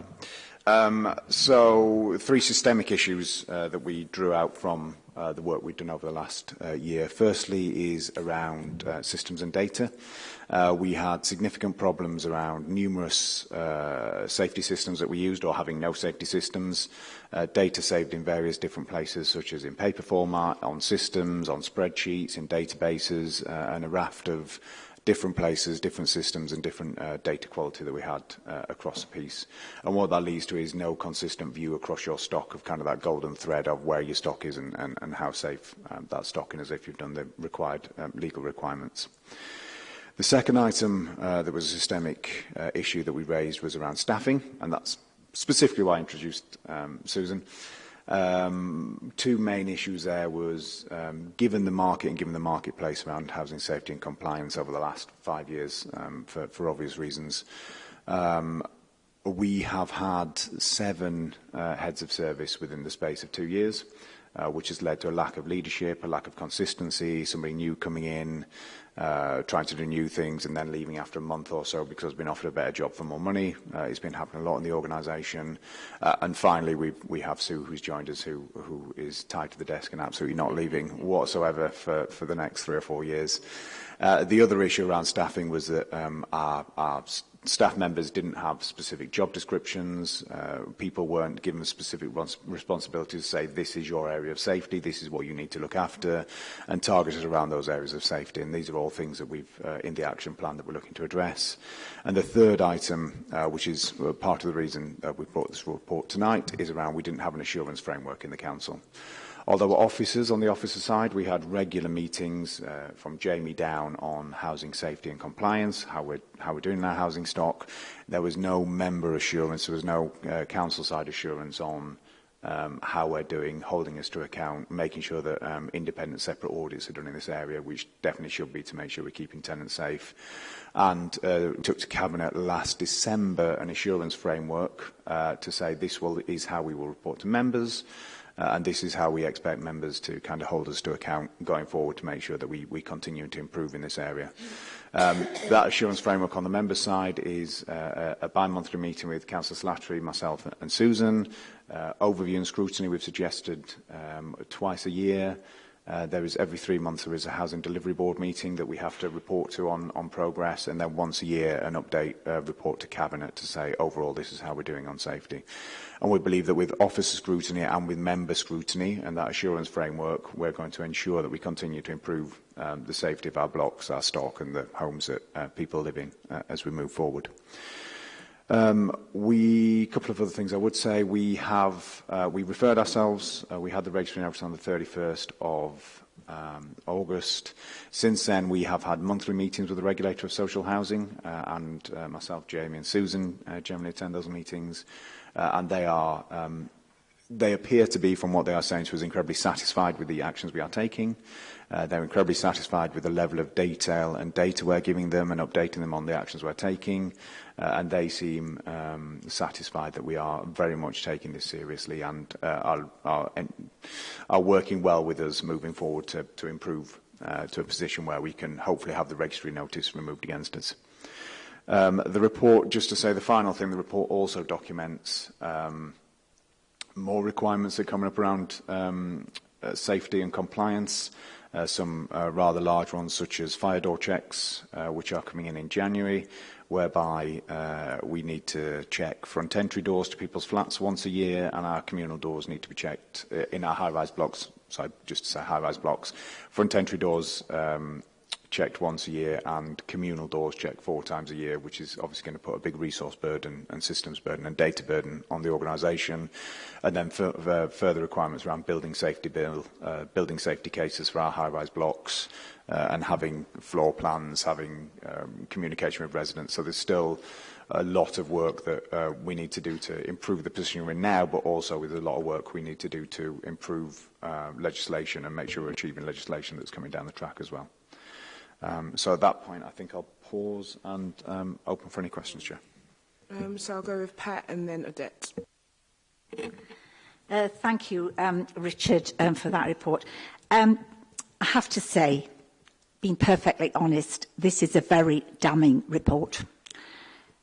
Um, so, three systemic issues uh, that we drew out from uh, the work we've done over the last uh, year. Firstly is around uh, systems and data uh, we had significant problems around numerous uh, safety systems that we used or having no safety systems, uh, data saved in various different places such as in paper format, on systems, on spreadsheets, in databases, uh, and a raft of different places, different systems and different uh, data quality that we had uh, across the piece. And what that leads to is no consistent view across your stock of kind of that golden thread of where your stock is and, and, and how safe um, that stocking is if you've done the required um, legal requirements. The second item uh, that was a systemic uh, issue that we raised was around staffing, and that's specifically why I introduced um, Susan. Um, two main issues there was, um, given the market and given the marketplace around housing safety and compliance over the last five years, um, for, for obvious reasons, um, we have had seven uh, heads of service within the space of two years uh, which has led to a lack of leadership, a lack of consistency, somebody new coming in, uh, trying to do new things and then leaving after a month or so because they've been offered a better job for more money. Uh, it's been happening a lot in the organisation. Uh, and finally, we, we have Sue, who's joined us, who, who is tied to the desk and absolutely not leaving whatsoever for, for the next three or four years. Uh, the other issue around staffing was that um, our, our staff members didn't have specific job descriptions, uh, people weren't given specific responsibilities to say this is your area of safety, this is what you need to look after, and targeted around those areas of safety. And these are all things that we've, uh, in the action plan that we're looking to address. And the third item, uh, which is uh, part of the reason uh, brought this report tonight, is around we didn't have an assurance framework in the Council. Although were officers on the officer side, we had regular meetings uh, from Jamie down on housing safety and compliance, how we're, how we're doing our housing stock. There was no member assurance, there was no uh, council side assurance on um, how we're doing, holding us to account, making sure that um, independent separate audits are done in this area, which definitely should be to make sure we're keeping tenants safe. And uh, we took to Cabinet last December an assurance framework uh, to say this will, is how we will report to members. Uh, and this is how we expect members to kind of hold us to account going forward to make sure that we, we continue to improve in this area. Um, that assurance framework on the member side is uh, a, bi-monthly meeting with Councillor Slattery, myself and Susan. Uh, overview and scrutiny we've suggested um, twice a year. Uh, there is every three months there is a housing delivery board meeting that we have to report to on, on progress and then once a year an update uh, report to cabinet to say overall this is how we're doing on safety. And we believe that with officer scrutiny and with member scrutiny and that assurance framework, we're going to ensure that we continue to improve um, the safety of our blocks, our stock and the homes that uh, people live in uh, as we move forward. Um, we, a couple of other things I would say, we have, uh, we referred ourselves, uh, we had the registering notice on the 31st of um, August. Since then, we have had monthly meetings with the regulator of social housing, uh, and uh, myself, Jamie and Susan uh, generally attend those meetings uh, and they are um, they appear to be, from what they are saying to us, incredibly satisfied with the actions we are taking. Uh, they're incredibly satisfied with the level of detail and data we're giving them and updating them on the actions we're taking. Uh, and they seem um, satisfied that we are very much taking this seriously and uh, are, are, are working well with us moving forward to, to improve uh, to a position where we can hopefully have the registry notice removed against us. Um, the report, just to say the final thing, the report also documents um, more requirements that are coming up around um, uh, safety and compliance, uh, some uh, rather large ones such as fire door checks, uh, which are coming in in January, whereby uh, we need to check front entry doors to people's flats once a year, and our communal doors need to be checked uh, in our high-rise blocks. So just to say high-rise blocks, front entry doors um, checked once a year and communal doors checked four times a year, which is obviously going to put a big resource burden and systems burden and data burden on the organisation. And then uh, further requirements around building safety bill, uh, building safety cases for our high-rise blocks uh, and having floor plans, having um, communication with residents. So there's still a lot of work that uh, we need to do to improve the position we're in now, but also with a lot of work we need to do to improve uh, legislation and make sure we're achieving legislation that's coming down the track as well. Um, so at that point, I think I'll pause and um, open for any questions, Chair. Um, so I'll go with Pat and then Odette. Uh, thank you, um, Richard, um, for that report. Um, I have to say, being perfectly honest, this is a very damning report.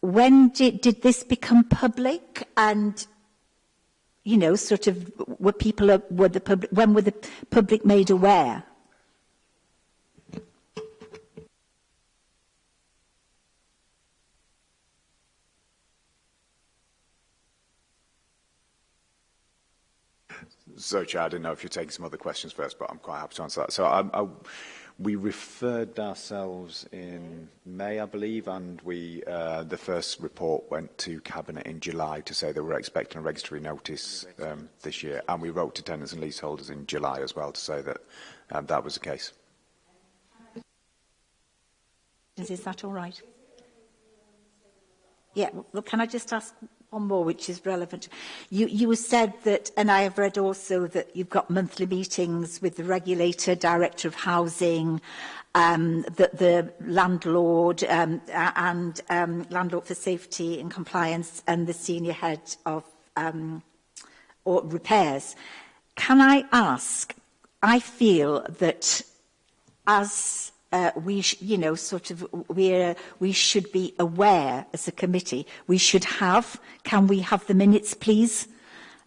when did, did this become public and you know sort of were people were the public when were the public made aware Searcher, I don't know if you're taking some other questions first, but I'm quite happy to answer that. So um, I, we referred ourselves in May, I believe, and we uh, the first report went to Cabinet in July to say that we're expecting a registry notice um, this year, and we wrote to tenants and leaseholders in July as well to say that um, that was the case. Is that all right? Yeah, well, can I just ask one more which is relevant. You, you said that, and I have read also that you've got monthly meetings with the regulator, director of housing, um, the, the landlord um, and um, landlord for safety and compliance and the senior head of um, or repairs. Can I ask, I feel that as uh, we, you know, sort of, we're, we should be aware as a committee. We should have, can we have the minutes, please?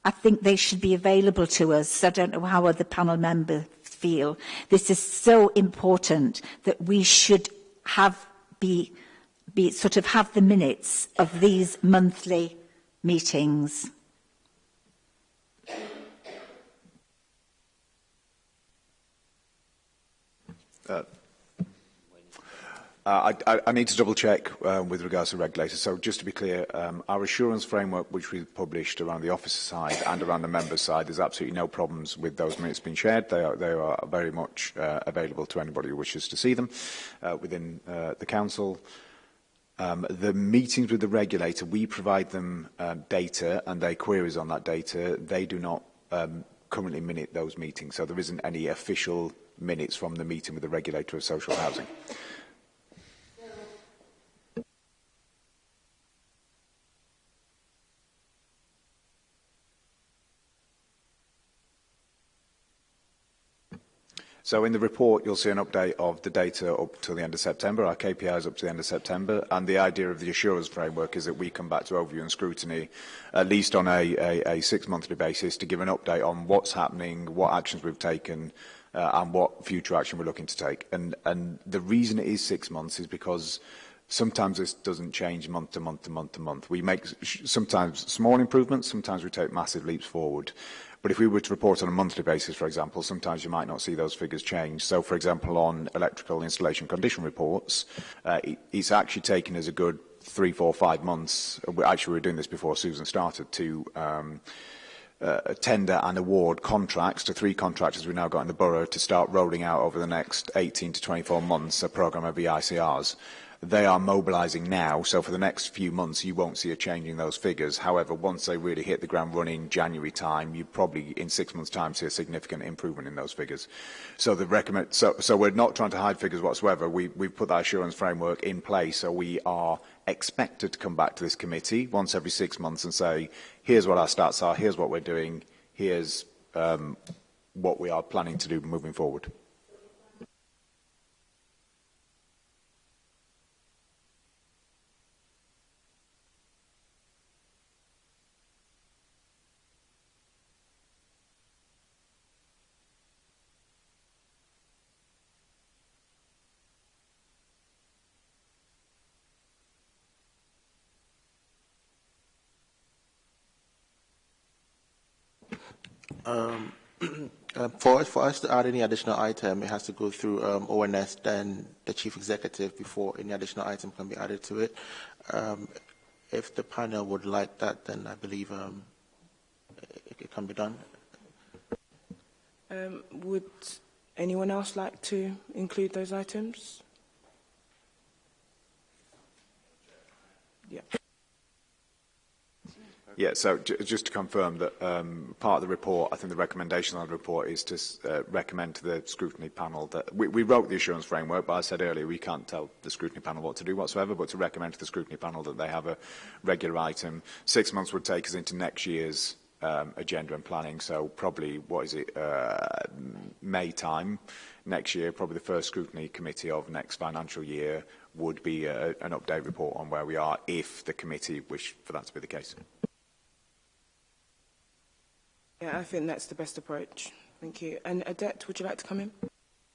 I think they should be available to us. I don't know how other panel members feel. This is so important that we should have, be, be sort of have the minutes of these monthly meetings. Uh, Uh, I, I, I need to double check um, with regards to regulators. So just to be clear, um, our assurance framework, which we've published around the officer side and around the member side, there's absolutely no problems with those minutes being shared. They are, they are very much uh, available to anybody who wishes to see them uh, within uh, the council. Um, the meetings with the regulator, we provide them um, data and their queries on that data. They do not um, currently minute those meetings, so there isn't any official minutes from the meeting with the regulator of social housing. So in the report, you'll see an update of the data up to the end of September, our KPIs up to the end of September, and the idea of the assurance framework is that we come back to overview and scrutiny, at least on a, a, a six-monthly basis, to give an update on what's happening, what actions we've taken, uh, and what future action we're looking to take. And, and the reason it is six months is because sometimes this doesn't change month to month to month to month. We make sometimes small improvements, sometimes we take massive leaps forward. But if we were to report on a monthly basis, for example, sometimes you might not see those figures change. So, for example, on electrical installation condition reports, uh, it's actually taken as a good three, four, five months. Uh, actually, we were doing this before Susan started to um, uh, tender and award contracts to three contractors we've now got in the borough to start rolling out over the next 18 to 24 months a programme of EICRs. They are mobilising now, so for the next few months you won't see a change in those figures. However, once they really hit the ground running January time, you probably in six months' time see a significant improvement in those figures. So the recommend so so we're not trying to hide figures whatsoever. We we've put that assurance framework in place, so we are expected to come back to this committee once every six months and say, here's what our stats are, here's what we're doing, here's um, what we are planning to do moving forward. Um, for, for us to add any additional item, it has to go through um, ONS, then the chief executive before any additional item can be added to it. Um, if the panel would like that, then I believe um, it, it, can be done. Um, would anyone else like to include those items? Yeah. Yeah, so just to confirm that um, part of the report, I think the recommendation on the report is to uh, recommend to the scrutiny panel that we, we wrote the assurance framework, but I said earlier we can't tell the scrutiny panel what to do whatsoever, but to recommend to the scrutiny panel that they have a regular item. Six months would take us into next year's um, agenda and planning, so probably, what is it, uh, May time next year, probably the first scrutiny committee of next financial year would be a, uh, an update report on where we are if the committee wish for that to be the case. Yeah, I think that's the best approach. Thank you. And Adet, would you like to come in?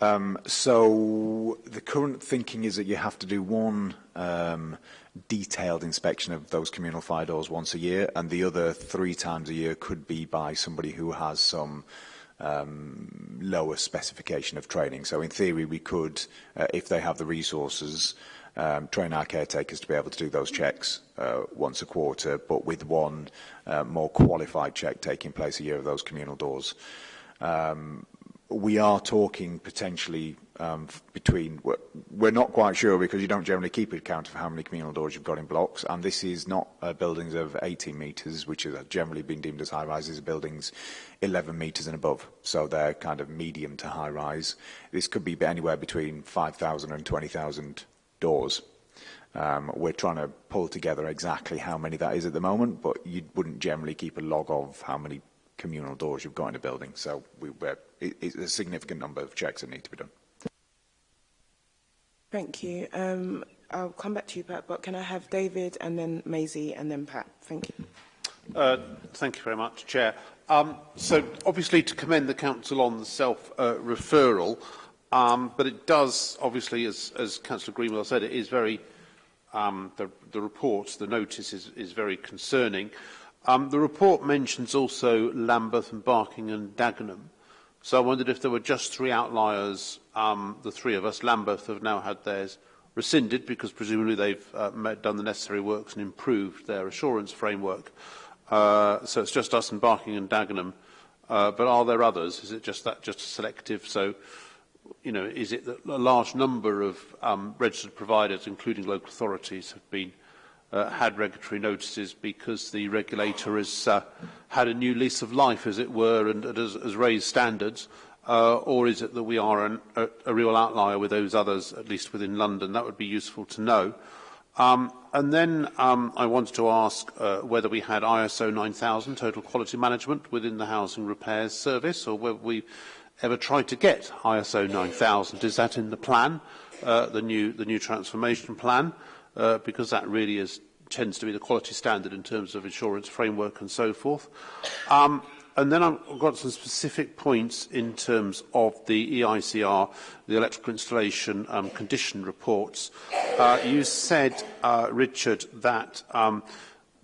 Um, so the current thinking is that you have to do one um, detailed inspection of those communal fire doors once a year, and the other three times a year could be by somebody who has some um, lower specification of training. So in theory, we could, uh, if they have the resources, um, train our caretakers to be able to do those checks uh, once a quarter, but with one uh, more qualified check taking place a year of those communal doors. Um, we are talking potentially um, between, we're, we're not quite sure because you don't generally keep a count of how many communal doors you've got in blocks and this is not uh, buildings of 18 metres which have generally been deemed as high rises, buildings 11 metres and above. So they're kind of medium to high rise. This could be anywhere between 5,000 and 20,000 doors. Um, we're trying to pull together exactly how many that is at the moment, but you wouldn't generally keep a log of how many communal doors you've got in a building. So we, we're, it, it's a significant number of checks that need to be done. Thank you. Um, I'll come back to you, Pat, but can I have David and then Maisie and then Pat? Thank you. Uh, thank you very much, Chair. Um, so, obviously, to commend the Council on the self-referral, uh, um, but it does, obviously, as, as Councillor Greenwell said, it is very, um, the, the report, the notice is, is very concerning. Um, the report mentions also Lambeth and Barking and Dagenham. So I wondered if there were just three outliers, um, the three of us. Lambeth have now had theirs rescinded because presumably they've uh, done the necessary works and improved their assurance framework. Uh, so it's just us and Barking and Dagenham. Uh, but are there others? Is it just that, just selective? So, you know, is it that a large number of um, registered providers, including local authorities, have been uh, had regulatory notices because the regulator has uh, had a new lease of life, as it were, and, has, has raised standards? Uh, or is it that we are an, a, a real outlier with those others, at least within London? That would be useful to know. Um, and then um, I wanted to ask uh, whether we had ISO 9000, total quality management, within the housing repairs service, or whether we ever tried to get ISO 9000. Is that in the plan, uh, the, new, the new transformation plan? Uh, uh, because that really is, tends to be the quality standard in terms of insurance framework and so forth. Um, and then I've got some specific points in terms of the EICR, the electrical installation um, condition reports. Uh, you said, uh, Richard, that um,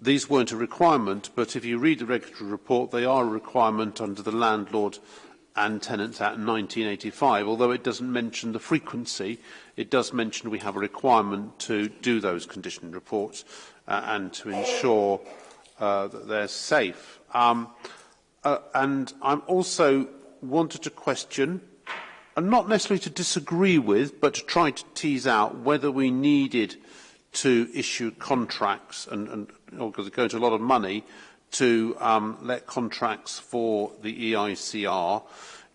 these weren't a requirement, but if you read the regulatory report, they are a requirement under the Landlord and Tenants Act 1985, although it doesn't mention the frequency, it does mention we have a requirement to do those condition reports uh, and to ensure uh, that they're safe. Um, uh, and I'm also wanted to question, and not necessarily to disagree with, but to try to tease out whether we needed to issue contracts, and, and because it goes to a lot of money, to um, let contracts for the EICR.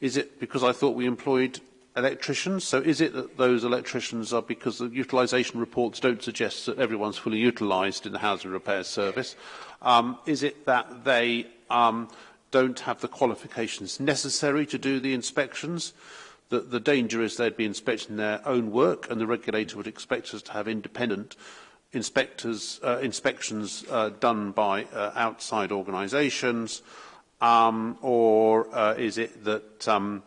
Is it because I thought we employed electricians. So is it that those electricians are because the utilisation reports don't suggest that everyone's fully utilised in the housing repair service? Um, is it that they um, don't have the qualifications necessary to do the inspections? That the danger is they'd be inspecting their own work and the regulator would expect us to have independent inspectors, uh, inspections uh, done by uh, outside organisations um, or uh, is it that um,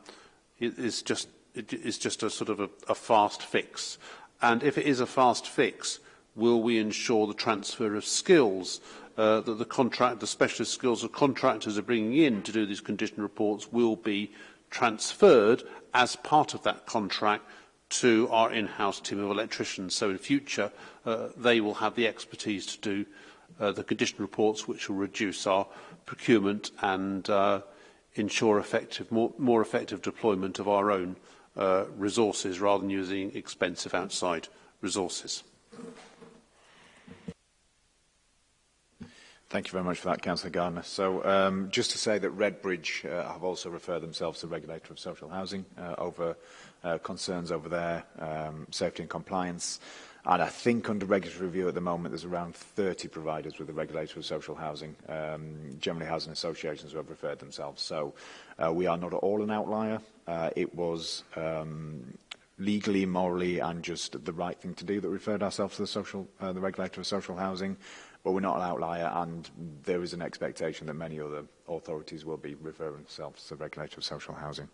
it, it's just it is just a sort of a, a fast fix? And if it is a fast fix, will we ensure the transfer of skills uh, that the contract, the specialist skills of contractors are bringing in to do these condition reports will be transferred as part of that contract to our in-house team of electricians. So in future, uh, they will have the expertise to do uh, the condition reports, which will reduce our procurement and uh, ensure effective, more, more effective deployment of our own uh, resources rather than using expensive outside resources. Thank you very much for that, Councillor Gardner. So, um, just to say that Redbridge uh, have also referred themselves to the regulator of social housing uh, over uh, concerns over their um, safety and compliance. Uh, And I think under regulatory review at the moment, there's around 30 providers with the regulator of social housing. Um, generally, housing associations who have referred themselves. So uh, we are not at all an outlier. Uh, it was um, legally, morally, and just the right thing to do that we referred ourselves to the, social, uh, the regulator of social housing. But we're not an outlier, and there is an expectation that many other authorities will be referring themselves to the regulator of social housing.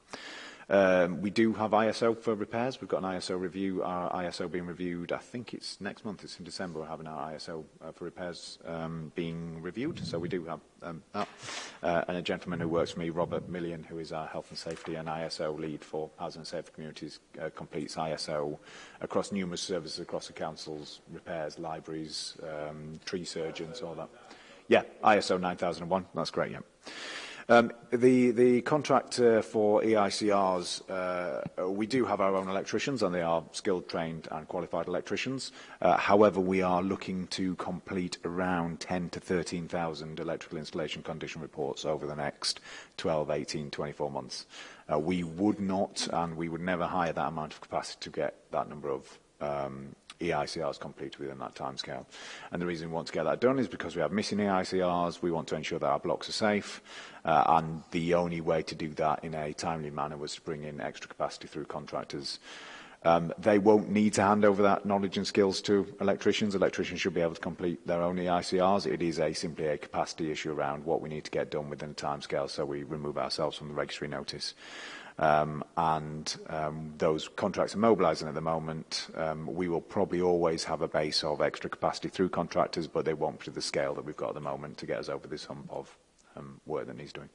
Um, we do have ISO for repairs. We've got an ISO review, our ISO being reviewed, I think it's next month, it's in December, we're having our ISO uh, for repairs um, being reviewed. So we do have um, that. Uh, and a gentleman who works for me, Robert Million, who is our health and safety and ISO lead for housing and safety communities, uh, completes ISO across numerous services, across the councils, repairs, libraries, um, tree surgeons, all that. Yeah, ISO 9001, that's great, yeah. Um, the, the contract uh, for EICRs, uh, we do have our own electricians and they are skilled, trained and qualified electricians. Uh, however, we are looking to complete around 10 to 13,000 electrical installation condition reports over the next 12, 18, 24 months. Uh, we would not and we would never hire that amount of capacity to get that number of um, EICRs complete within that timescale. And the reason we want to get that done is because we have missing EICRs, we want to ensure that our blocks are safe, uh, and the only way to do that in a timely manner was to bring in extra capacity through contractors. Um, they won't need to hand over that knowledge and skills to electricians. Electricians should be able to complete their own EICRs. It is a, simply a capacity issue around what we need to get done within a timescale so we remove ourselves from the registry notice. Um, and um, those contracts are mobilizing at the moment. Um, we will probably always have a base of extra capacity through contractors, but they won't to the scale that we've got at the moment to get us over this hump of um, work that he's doing.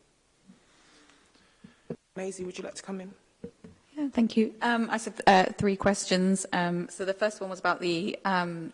Maisie, would you like to come in? Yeah, thank you. Um, I said uh, three questions. Um, so the first one was about the um,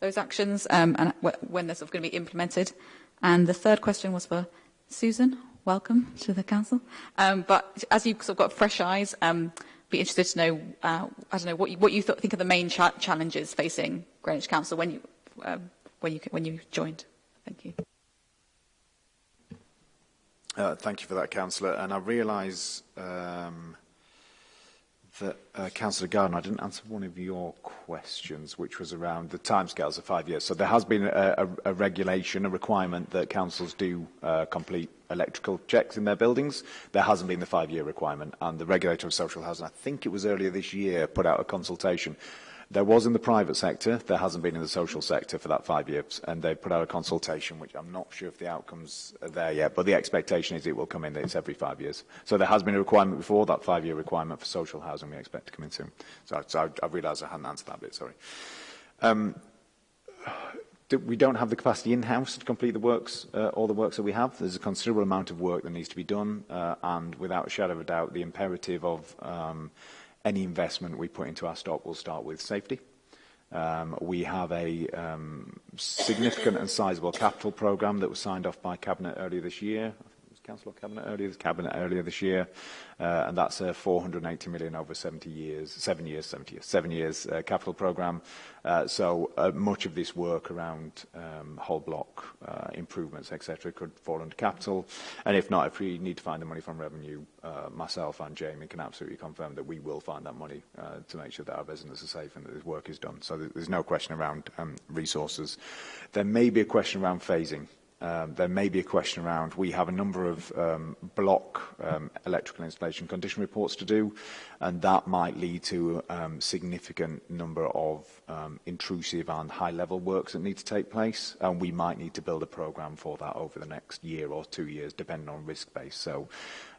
those actions um, and when they're sort of going to be implemented. And the third question was for Susan. Welcome to the council. Um, but as you've sort of got fresh eyes, um, be interested to know, uh, I don't know, what you, what you th think are the main cha challenges facing Greenwich Council when you, um, when you, when you joined. Thank you. Uh, thank you for that, Councillor. And I realise um, that uh, Councillor Gardner, I didn't answer one of your questions, which was around the timescales of five years. So there has been a, a, a regulation, a requirement that councils do uh, complete electrical checks in their buildings. There hasn't been the five-year requirement, and the regulator of social housing, I think it was earlier this year, put out a consultation There was in the private sector, there hasn't been in the social sector for that five years, and they've put out a consultation, which I'm not sure if the outcomes are there yet, but the expectation is it will come in that it's every five years. So there has been a requirement before, that five-year requirement for social housing we expect to come in soon. So, so I, I realised I hadn't answered that bit, sorry. Um, we don't have the capacity in-house to complete the works, uh, all the works that we have. There's a considerable amount of work that needs to be done, uh, and without a shadow of a doubt, the imperative of um, any investment we put into our stock will start with safety. Um, we have a um, significant and sizable capital program that was signed off by Cabinet earlier this year. Councillor Cabinet earlier, this Cabinet earlier this year, uh, and that's a 480 million over 70 years, seven years, 70 years, seven years uh, capital program. Uh, so uh, much of this work around um, whole block uh, improvements, etc., could fall under capital. And if not, if we need to find the money from revenue, uh, myself and Jamie can absolutely confirm that we will find that money uh, to make sure that our business is safe and that this work is done. So th there's no question around um, resources. There may be a question around phasing. Um, there may be a question around, we have a number of um, block um, electrical installation condition reports to do, and that might lead to um, significant number of um, intrusive and high-level works that need to take place, and we might need to build a program for that over the next year or two years, depending on risk base. So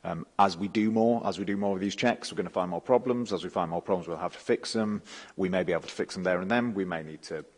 um, as we do more, as we do more of these checks, we're going to find more problems. As we find more problems, we'll have to fix them. We may be able to fix them there and then. We may need to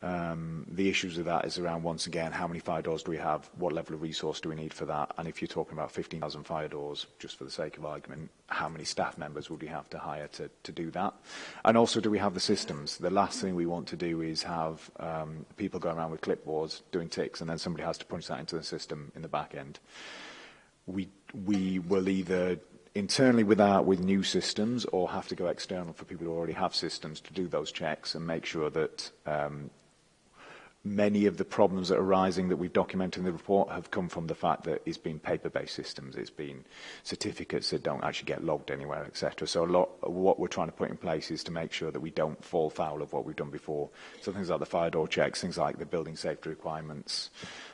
Um, the issues with that is around, once again, how many fire doors do we have? What level of resource do we need for that? And if you're talking about 15,000 fire doors, just for the sake of argument, how many staff members would we have to hire to, to do that? And also, do we have the systems? The last thing we want to do is have um, people go around with clipboards doing ticks, and then somebody has to punch that into the system in the back end. We, we will either internally with our, with new systems or have to go external for people who already have systems to do those checks and make sure that um, many of the problems that are arising that we've documented in the report have come from the fact that it's been paper-based systems, it's been certificates that don't actually get logged anywhere, etc. So a lot what we're trying to put in place is to make sure that we don't fall foul of what we've done before. So things like the fire door checks, things like the building safety requirements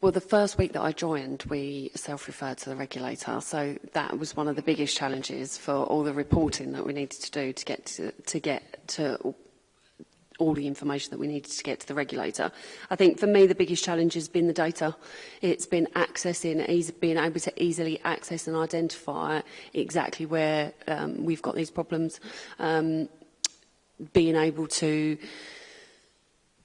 Well, the first week that I joined, we self-referred to the regulator, so that was one of the biggest challenges for all the reporting that we needed to do to get to, to get to all the information that we needed to get to the regulator. I think for me the biggest challenge has been the data. It's been accessing, being able to easily access and identify exactly where um, we've got these problems, um, being able to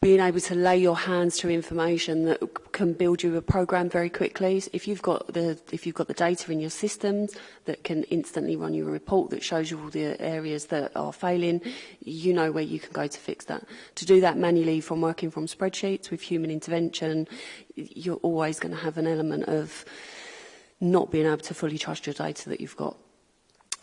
being able to lay your hands to information that can build you a program very quickly. So if you've got the if you've got the data in your systems that can instantly run you a report that shows you all the areas that are failing, you know where you can go to fix that. To do that manually from working from spreadsheets with human intervention, you're always going to have an element of not being able to fully trust your data that you've got.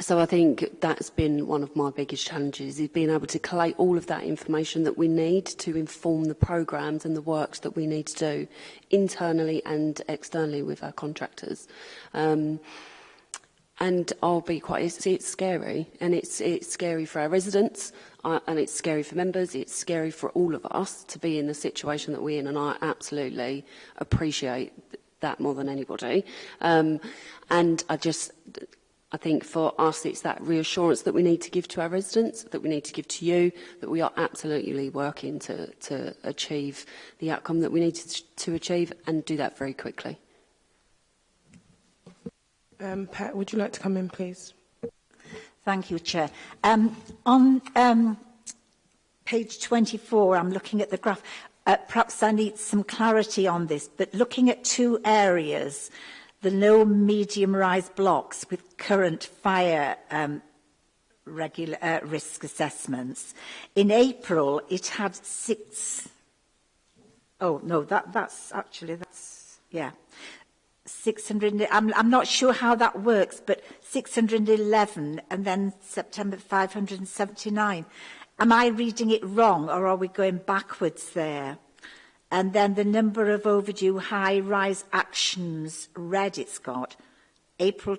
So I think that's been one of my biggest challenges is being able to collate all of that information that we need to inform the programmes and the works that we need to do internally and externally with our contractors. Um, and I'll be quite, it's, it's scary and it's, it's scary for our residents uh, and it's scary for members, it's scary for all of us to be in the situation that we're in and I absolutely appreciate that more than anybody. Um, and I just, I think for us, it's that reassurance that we need to give to our residents, that we need to give to you, that we are absolutely working to, to achieve the outcome that we need to, to achieve and do that very quickly. Um, Pat, would you like to come in, please? Thank you, Chair. Um, on um, page 24, I'm looking at the graph. Uh, perhaps I need some clarity on this, but looking at two areas, the low medium rise blocks with current fire um, regular uh, risk assessments. In April, it had six. Oh no, that that's actually that's yeah. 600 I'm I'm not sure how that works but 611 and then September 579 am I reading it wrong or are we going backwards there And then the number of overdue high-rise actions, red it's got, April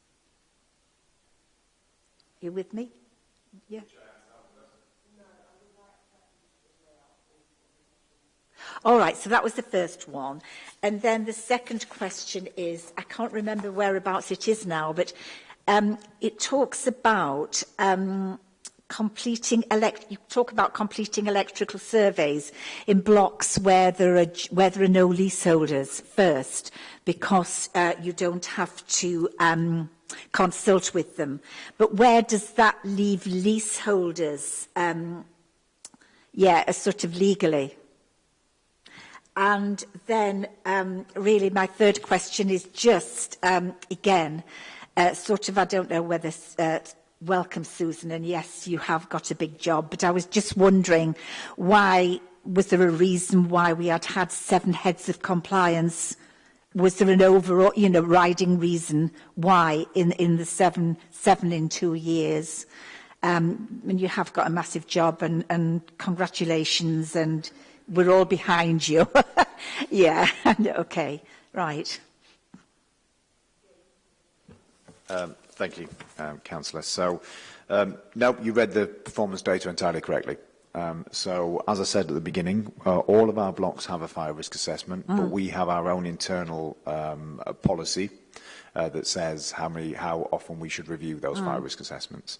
You with me? Yeah. All right, so that was the first one. And then the second question is I can't remember whereabouts it is now, but um, it talks about um, completing elect you talk about completing electrical surveys in blocks where there are where there are no leaseholders first because uh, you don't have to um consult with them but where does that leave leaseholders um yeah a sort of legally and then um really my third question is just um again uh, sort of I don't know whether uh, welcome Susan and yes you have got a big job but I was just wondering why was there a reason why we had had seven heads of compliance was there an overall you know riding reason why in in the seven seven in two years um and you have got a massive job and and congratulations and we're all behind you yeah okay right um Thank you, um, Councillor. So, um, no, you read the performance data entirely correctly. Um, so, as I said at the beginning, uh, all of our blocks have a fire risk assessment, mm. but we have our own internal um, uh, policy uh, that says how, many, how often we should review those mm. fire risk assessments.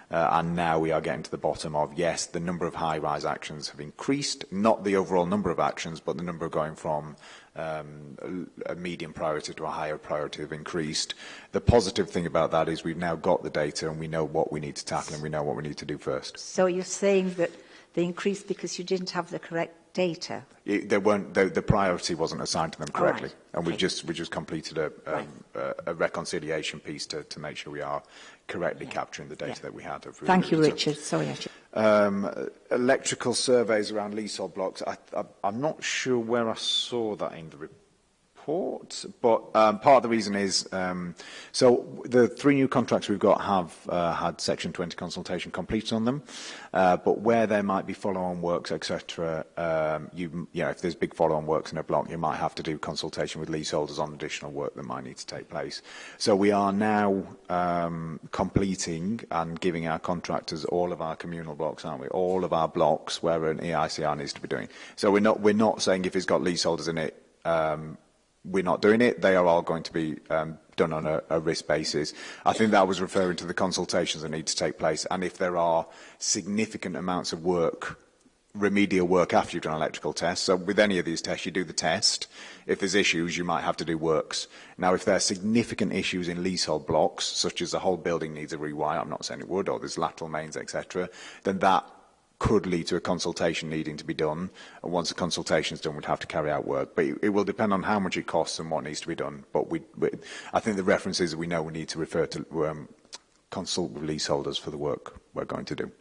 uh, and now we are getting to the bottom of, yes, the number of high-rise actions have increased, not the overall number of actions, but the number going from um, a medium priority to a higher priority have increased. The positive thing about that is we've now got the data and we know what we need to tackle and we know what we need to do first. So you're saying that They increased because you didn't have the correct data. It, they weren't, they, the priority wasn't assigned to them correctly. Right. And okay. we just we just completed a, um, right. a, a reconciliation piece to, to make sure we are correctly yeah. capturing the data yeah. that we had. Of Thank you, Richard. Sorry, Richard. Um, electrical surveys around leasehold blocks. I, I, I'm not sure where I saw that in the report support, but um, part of the reason is, um, so the three new contracts we've got have uh, had Section 20 consultation completed on them, uh, but where there might be follow-on works, etc., um, you, you know, if there's big follow-on works in a block, you might have to do consultation with leaseholders on additional work that might need to take place. So we are now um, completing and giving our contractors all of our communal blocks, aren't we? All of our blocks where an EICR needs to be doing. So we're not, we're not saying if it's got leaseholders in it, um, we're not doing it. They are all going to be um, done on a, a risk basis. I think that was referring to the consultations that need to take place and if there are significant amounts of work remedial work after you've done electrical tests. So with any of these tests, you do the test. If there's issues, you might have to do works. Now, if there are significant issues in leasehold blocks, such as the whole building needs a rewire, I'm not saying it would, or there's lateral mains, etc., then that could lead to a consultation needing to be done. And once the consultation is done, we'd have to carry out work. But it, will depend on how much it costs and what needs to be done. But we, we I think the reference is we know we need to refer to um, consult with leaseholders for the work we're going to do.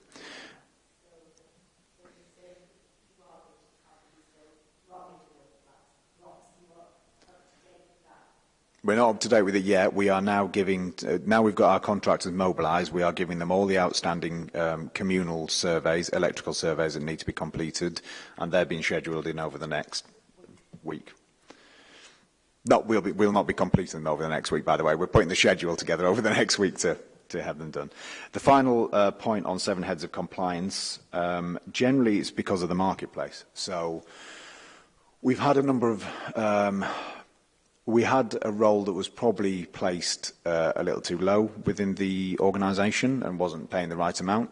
We're not up to date with it yet. We are now giving, uh, now we've got our contractors mobilised, we are giving them all the outstanding um, communal surveys, electrical surveys that need to be completed, and they're being scheduled in over the next week. we'll, be, we'll not be completing them over the next week, by the way. We're putting the schedule together over the next week to, to have them done. The final uh, point on seven heads of compliance, um, generally it's because of the marketplace. So we've had a number of um, we had a role that was probably placed uh, a little too low within the organisation and wasn't paying the right amount.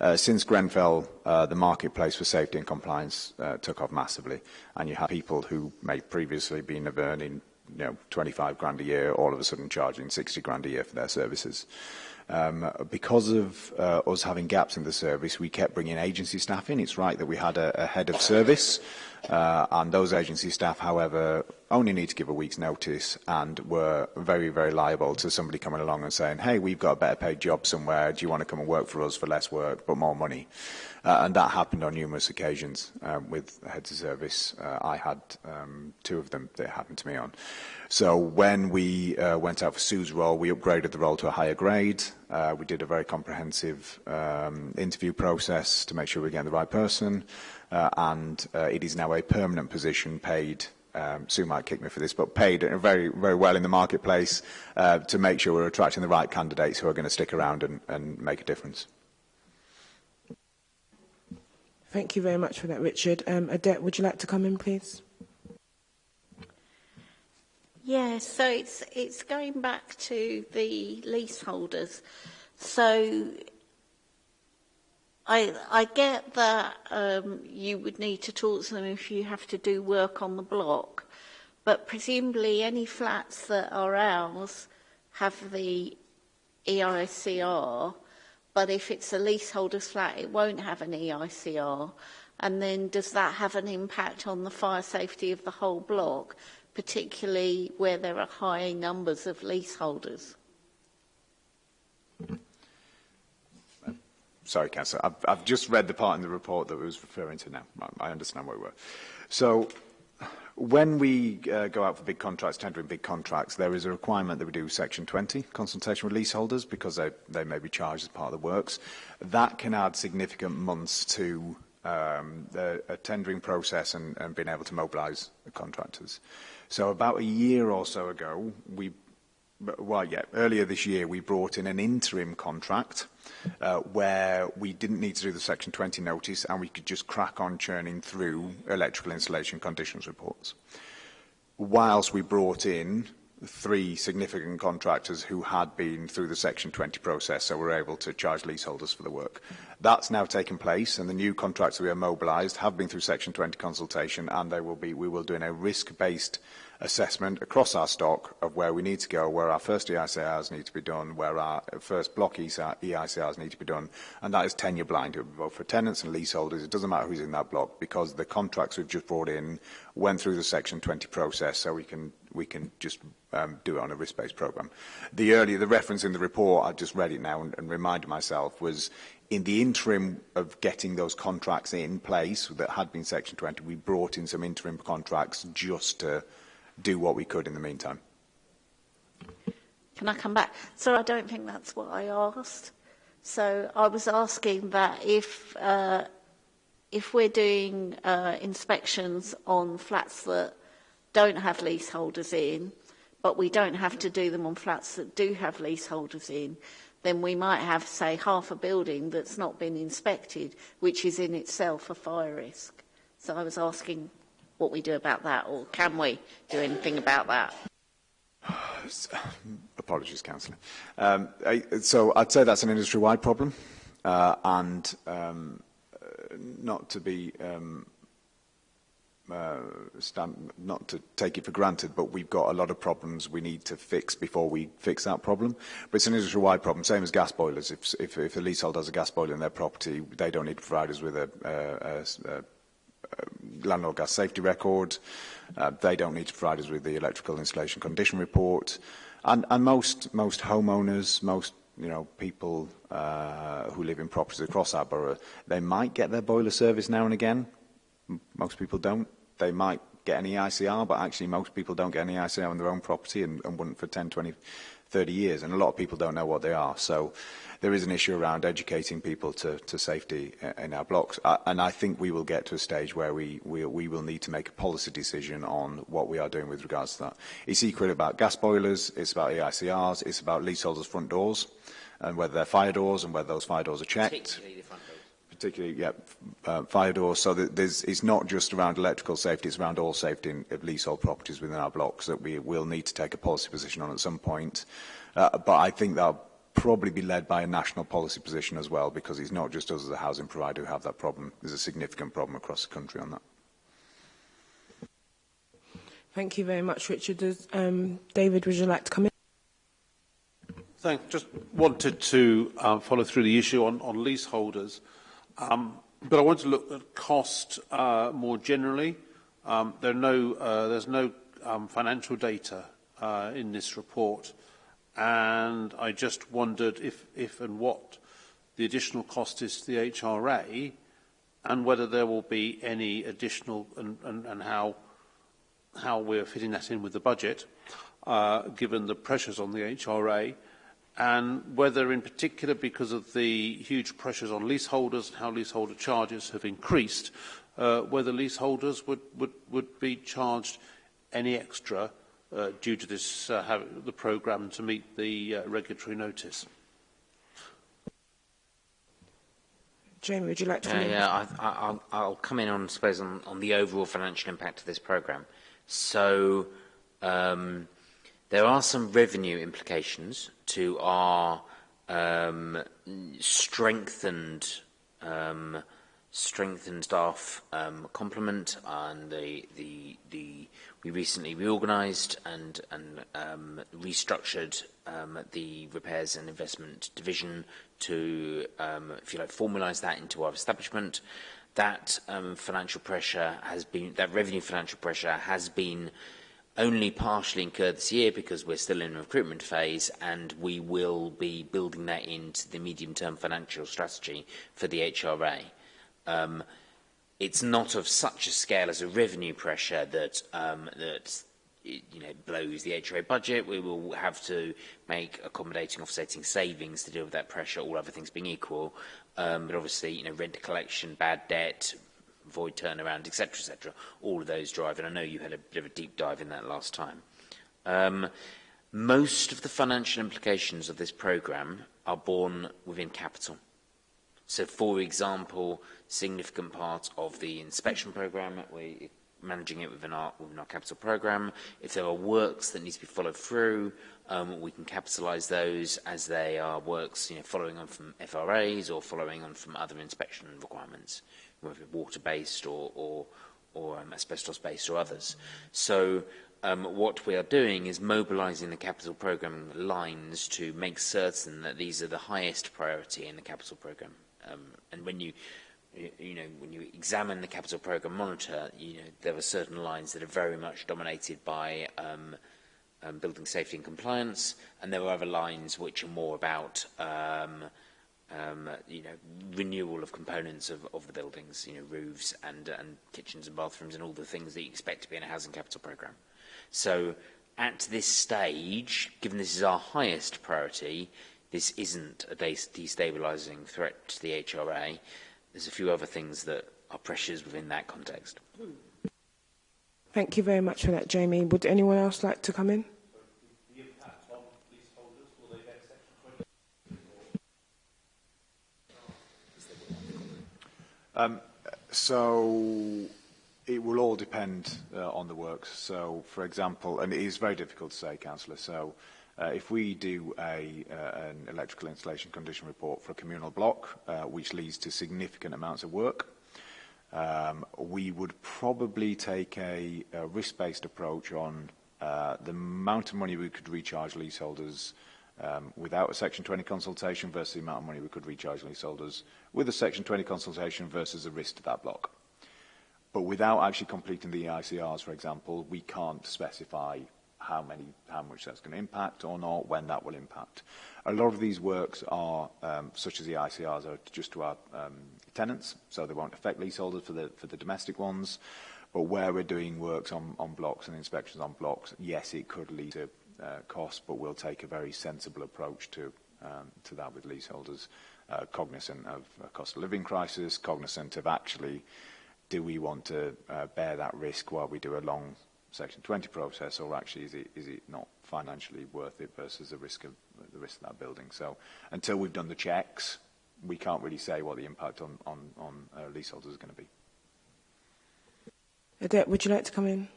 Uh, since Grenfell, uh, the marketplace for safety and compliance uh, took off massively, and you had people who may previously been earning you know, 25 grand a year, all of a sudden charging 60 grand a year for their services. Um, because of uh, us having gaps in the service, we kept bringing agency staff in. It's right that we had a, a head of service Uh, and those agency staff, however, only need to give a week's notice and were very, very liable to somebody coming along and saying, hey, we've got a better paid job somewhere. Do you want to come and work for us for less work but more money? Uh, and that happened on numerous occasions um, with heads of service. Uh, I had um, two of them that happened to me on. So when we uh, went out for Sue's role, we upgraded the role to a higher grade. Uh, we did a very comprehensive um, interview process to make sure we were getting the right person. uh, and uh, it is now a permanent position paid um, Sue might kick me for this, but paid very, very well in the marketplace uh, to make sure we're attracting the right candidates who are going to stick around and, and make a difference. Thank you very much for that, Richard. Um, Adet, would you like to come in, please? Yeah, so it's, it's going back to the leaseholders. So I, I get that um, you would need to talk to them if you have to do work on the block, but presumably any flats that are ours have the EICR, but if it's a leaseholder's flat, it won't have an EICR. And then does that have an impact on the fire safety of the whole block, particularly where there are high numbers of leaseholders? sorry, Councillor, I've, I've just read the part in the report that I was referring to now. I, I understand where we were. So when we uh, go out for big contracts, tendering big contracts, there is a requirement that we do Section 20 consultation with leaseholders because they, they may be charged as part of the works. That can add significant months to um, the, a tendering process and, and being able to mobilise contractors. So about a year or so ago, we well, yeah, earlier this year we brought in an interim contract uh, where we didn't need to do the Section 20 notice and we could just crack on churning through electrical installation conditions reports. Whilst we brought in three significant contractors who had been through the Section 20 process, so were able to charge leaseholders for the work. That's now taken place, and the new contracts we have mobilised have been through Section 20 consultation, and they will be, we will do in a risk-based assessment across our stock of where we need to go, where our first EICRs need to be done, where our first block EICRs need to be done, and that is tenure blind, both for tenants and leaseholders. It doesn't matter who's in that block because the contracts we've just brought in went through the Section 20 process, so we can we can just um, do it on a risk-based program. The earlier the reference in the report, I just read it now and, and reminded myself was in the interim of getting those contracts in place that had been Section 20, we brought in some interim contracts just to do what we could in the meantime. Can I come back? So I don't think that's what I asked. So I was asking that if uh, if we're doing uh, inspections on flats that don't have leaseholders in, but we don't have to do them on flats that do have leaseholders in, then we might have, say, half a building that's not been inspected, which is in itself a fire risk. So I was asking what we do about that, or can we do anything about that? Apologies, Councillor. Um, so I'd say that's an industry-wide problem, uh, and um, uh, not to be um, uh, stand, not to take it for granted, but we've got a lot of problems we need to fix before we fix that problem. But it's an industry-wide problem, same as gas boilers. If, if, if a leasehold has a gas boiler in their property, they don't need to provide us with a, a, a, a landlord gas safety record. Uh, they don't need to provide us with the electrical installation condition report. And, and most, most homeowners, most you know, people uh, who live in properties across our borough, they might get their boiler service now and again. most people don't. They might get an EICR, but actually most people don't get an EICR on their own property and, and wouldn't for 10, 20, 30 years, and a lot of people don't know what they are. So there is an issue around educating people to, to safety uh, in our blocks. Uh, and I think we will get to a stage where we, we, we will need to make a policy decision on what we are doing with regards to that. It's equally about gas boilers, it's about EICRs, it's about leaseholders' front doors, and whether they're fire doors and whether those fire doors are checked. Particularly particularly yeah, uh, fire doors. So that there's, it's not just around electrical safety, it's around all safety in, of leasehold properties within our blocks that we will need to take a policy position on at some point. Uh, but I think that'll probably be led by a national policy position as well, because it's not just us as a housing provider who have that problem. There's a significant problem across the country on that. Thank you very much, Richard. Does, um, David, would you like to come in? Thanks. Just wanted to uh, follow through the issue on, on leaseholders. Um, but I want to look at cost uh, more generally. Um, there are no, uh, there's no um, financial data uh, in this report, and I just wondered if, if and what the additional cost is to the HRA, and whether there will be any additional, and, and, and how, how we're fitting that in with the budget, uh, given the pressures on the HRA and whether in particular because of the huge pressures on leaseholders and how leaseholder charges have increased, uh, whether leaseholders would, would, would be charged any extra uh, due to this, uh, the programme to meet the uh, regulatory notice. Jamie, would you like to? Uh, yeah, I, I, I'll, I'll come in on, I suppose, on, on the overall financial impact of this programme. So um, there are some revenue implications to our um, strengthened um, strengthened staff um, complement and the the the we recently reorganized and and um, restructured um, the repairs and investment division to um, if you like formalize that into our establishment. That um, financial pressure has been that revenue financial pressure has been only partially incurred this year because we're still in a recruitment phase and we will be building that into the medium-term financial strategy for the HRA. Um, it's not of such a scale as a revenue pressure that um, that you know blows the HRA budget. We will have to make accommodating offsetting savings to deal with that pressure, all other things being equal. Um, but obviously, you know, rent collection, bad debt, void turnaround, etc., etc. All of those drive, and I know you had a bit of a deep dive in that last time. Um, most of the financial implications of this program are borne within capital. So, for example, significant part of the inspection program, we're managing it within our, within our capital program. If there are works that need to be followed through, um, we can capitalize those as they are works you know, following on from FRAs or following on from other inspection requirements whether water-based or, or, or um, asbestos-based or others. So um, what we are doing is mobilizing the capital program lines to make certain that these are the highest priority in the capital program. Um, and when you you know, when you examine the capital program monitor, you know, there are certain lines that are very much dominated by um, um, building safety and compliance, and there are other lines which are more about um, um, you know, renewal of components of, of the buildings, you know, roofs and, and kitchens and bathrooms and all the things that you expect to be in a housing capital programme. So at this stage, given this is our highest priority, this isn't a destabilising threat to the HRA. There's a few other things that are pressures within that context. Thank you very much for that, Jamie. Would anyone else like to come in? Um, so It will all depend uh, on the works. So, For example, and it is very difficult to say, Councillor, So, uh, if we do uh, an electrical installation condition report for a communal block, which leads to significant amounts of work, um, we would probably take a risk-based approach on the amount of money we could recharge leaseholders, um, without a Section 20 consultation versus the amount of money we could recharge leaseholders with a Section 20 consultation versus the risk to that block. But without actually completing the EICRs, for example, we can't specify how many, how much that's going to impact or not, when that will impact. A lot of these works are, um, such as the ICRs, are just to our um, tenants, so they won't affect leaseholders for the, for the domestic ones. But where we're doing works on, on blocks and inspections on blocks, yes, it could lead to uh, cost, but we'll take a very sensible approach to, um, to that with leaseholders, uh, cognizant of a cost of living crisis, cognizant of actually do we want to uh, bear that risk while we do a long Section 20 process, or actually is it, is it not financially worth it versus the risk of the risk of that building? So until we've done the checks, we can't really say what the impact on, on, on uh, leaseholders is going to be. Odette, would you like to come in?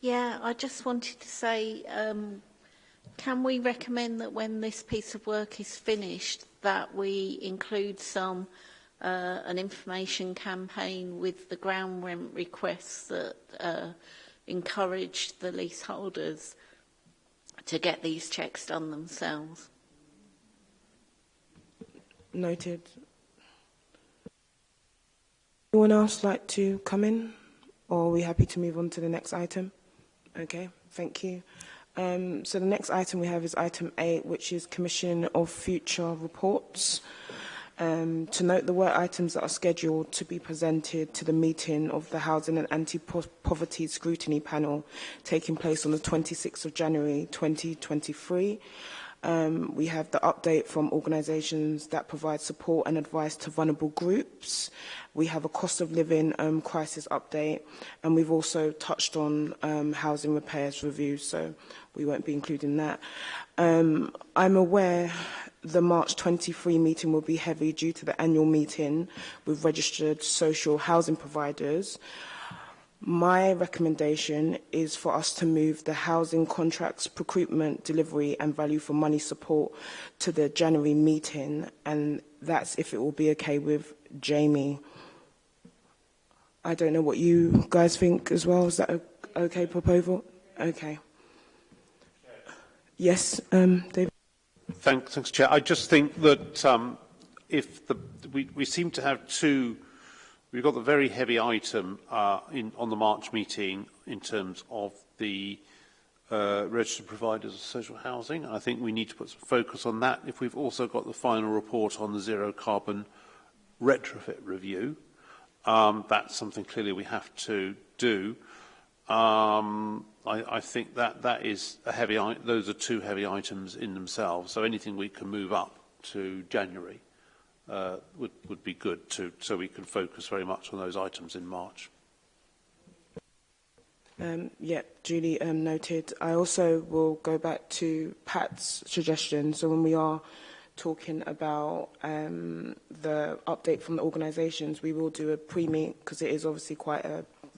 Yeah, I just wanted to say, um, can we recommend that when this piece of work is finished, that we include some uh, an information campaign with the ground rent requests that uh, encourage the leaseholders to get these checks done themselves. Noted. Anyone else like to come in? Or are we happy to move on to the next item? Okay, thank you. Um, so the next item we have is item 8, which is commission of future reports. Um, to note the work items that are scheduled to be presented to the meeting of the Housing and Anti-Poverty Scrutiny Panel taking place on the 26th of January 2023. Um, we have the update from organisations that provide support and advice to vulnerable groups. We have a cost of living um, crisis update, and we've also touched on um, housing repairs review, so we won't be including that. Um, I'm aware the March 23 meeting will be heavy due to the annual meeting with registered social housing providers. My recommendation is for us to move the housing contracts, procurement, delivery and value for money support to the January meeting and that's if it will be okay with Jamie. I don't know what you guys think as well. Is that a okay proposal? Okay. Yes, um, David. Thanks, thanks, Chair. I just think that um, if the, we, we seem to have two We've got the very heavy item uh, in, on the March meeting in terms of the uh, registered providers of social housing. I think we need to put some focus on that if we've also got the final report on the zero carbon retrofit review. Um, that's something clearly we have to do. Um, I, I think that that is a heavy. Those are two heavy items in themselves. So anything we can move up to January uh, would, would be good to, so we can focus very much on those items in March. Um, yeah, Julie um, noted. I also will go back to Pat's suggestion. So when we are talking about um, the update from the organisations, we will do a pre-meet because it is obviously quite a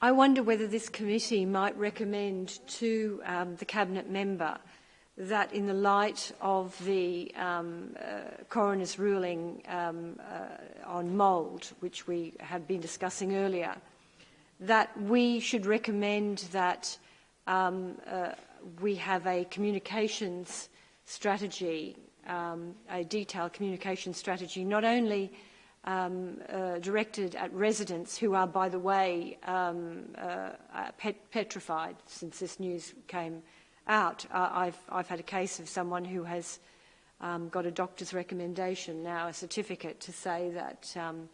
I wonder whether this committee might recommend to um, the Cabinet member that in the light of the um, uh, coroner's ruling um, uh, on mould, which we have been discussing earlier, that we should recommend that um, uh, we have a communications strategy, um, a detailed communication strategy, not only um, uh, directed at residents who are, by the way, um, uh, uh, pet petrified since this news came out. Uh, I've, I've had a case of someone who has um, got a doctor's recommendation now, a certificate to say that um,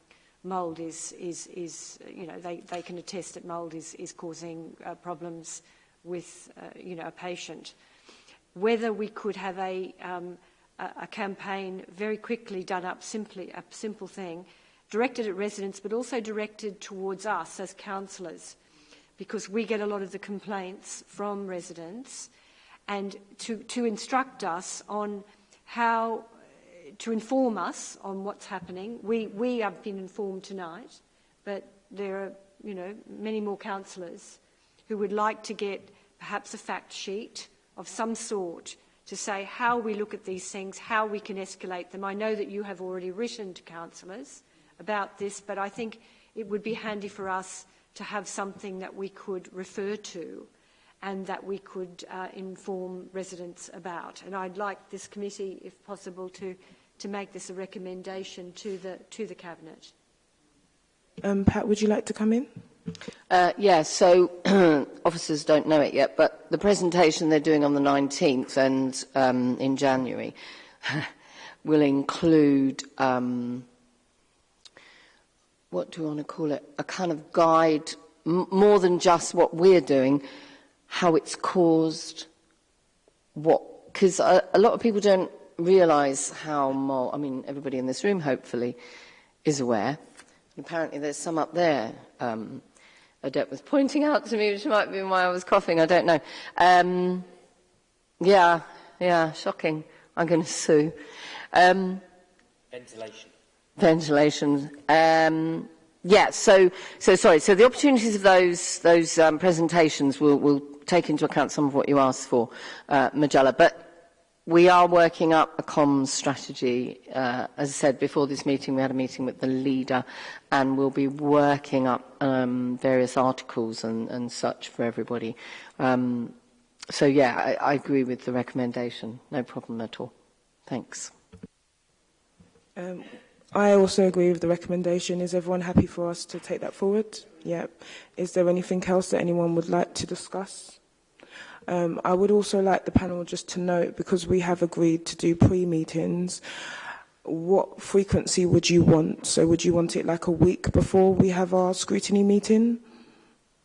mould is, is, is, you know, they, they can attest that mould is, is causing uh, problems with, uh, you know, a patient. Whether we could have a, um, a, campaign very quickly done up simply, a simple thing, directed at residents, but also directed towards us as councillors, uh, because we get a lot of the complaints from residents and to, to instruct us on how to inform us on what's happening. We, we have been informed tonight, but there are you know, many more councillors who would like to get perhaps a fact sheet of some sort to say how we look at these things, how we can escalate them. I know that you have already written to councillors about this, but I think it would be handy for us to have something that we could refer to and that we could uh, inform residents about. And I'd like this committee, if possible, to, to make this a recommendation to the, to the Cabinet. Um, Pat, would you like to come in? Uh, yeah, so officers don't know it yet, but the presentation they're doing on the 19th and um, in January will include um, what do you want to call it, a kind of guide, more than just what we're doing, how it's caused, what, because a, a, lot of people don't realize how I mean, everybody in this room hopefully is aware. Apparently there's some up there, um, Adet was pointing out to me, which might be why I was coughing, I don't know. Um, yeah, yeah, shocking. I'm going to sue. Um, Ventilation. ventilation. Um, yeah, so, so sorry. So the opportunities of those, those um, presentations will, will take into account some of what you asked for, uh, Magella. But we are working up a comms strategy. Uh, as I said, before this meeting, we had a meeting with the leader and we'll be working up um, various articles and, and such for everybody. Um, so, yeah, I, I agree with the recommendation. No problem at all. Thanks. Um, I also agree with the recommendation. Is everyone happy for us to take that forward? Yep. Is there anything else that anyone would like to discuss? Um, I would also like the panel just to note, because we have agreed to do pre-meetings, what frequency would you want? So would you want it like a week before we have our scrutiny meeting?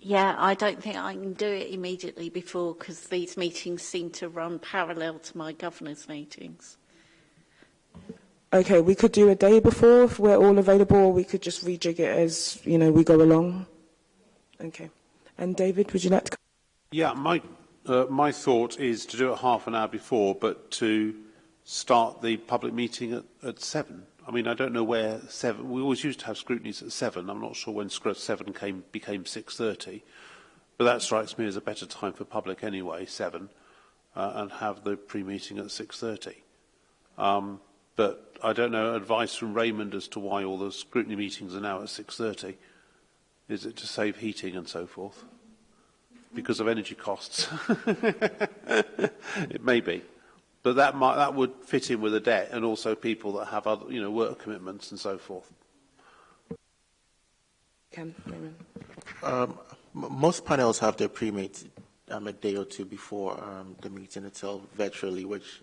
Yeah, I don't think I can do it immediately before because these meetings seem to run parallel to my governor's meetings. okay, we could do a day before if we're all available, we could just rejig it as, you know, we go along. Okay. And David, would you like to? Yeah, my, uh, my thought is to do it half an hour before, but to start the public meeting at, at seven. I mean, I don't know where seven. We always used to have scrutinies at seven. I'm not sure when seven came became six thirty, but that strikes me as a better time for public anyway, seven, uh, and have the pre-meeting at six thirty. Um, But I don't know advice from Raymond as to why all the scrutiny meetings are now at 6.30. Is it to save heating and so forth? Because of energy costs. it may be. But that, might, that would fit in with the debt and also people that have other, you know, work commitments and so forth. Cam, Raymond. Um, most panels have their pre-meet um, a day or two before um, the meeting itself virtually, which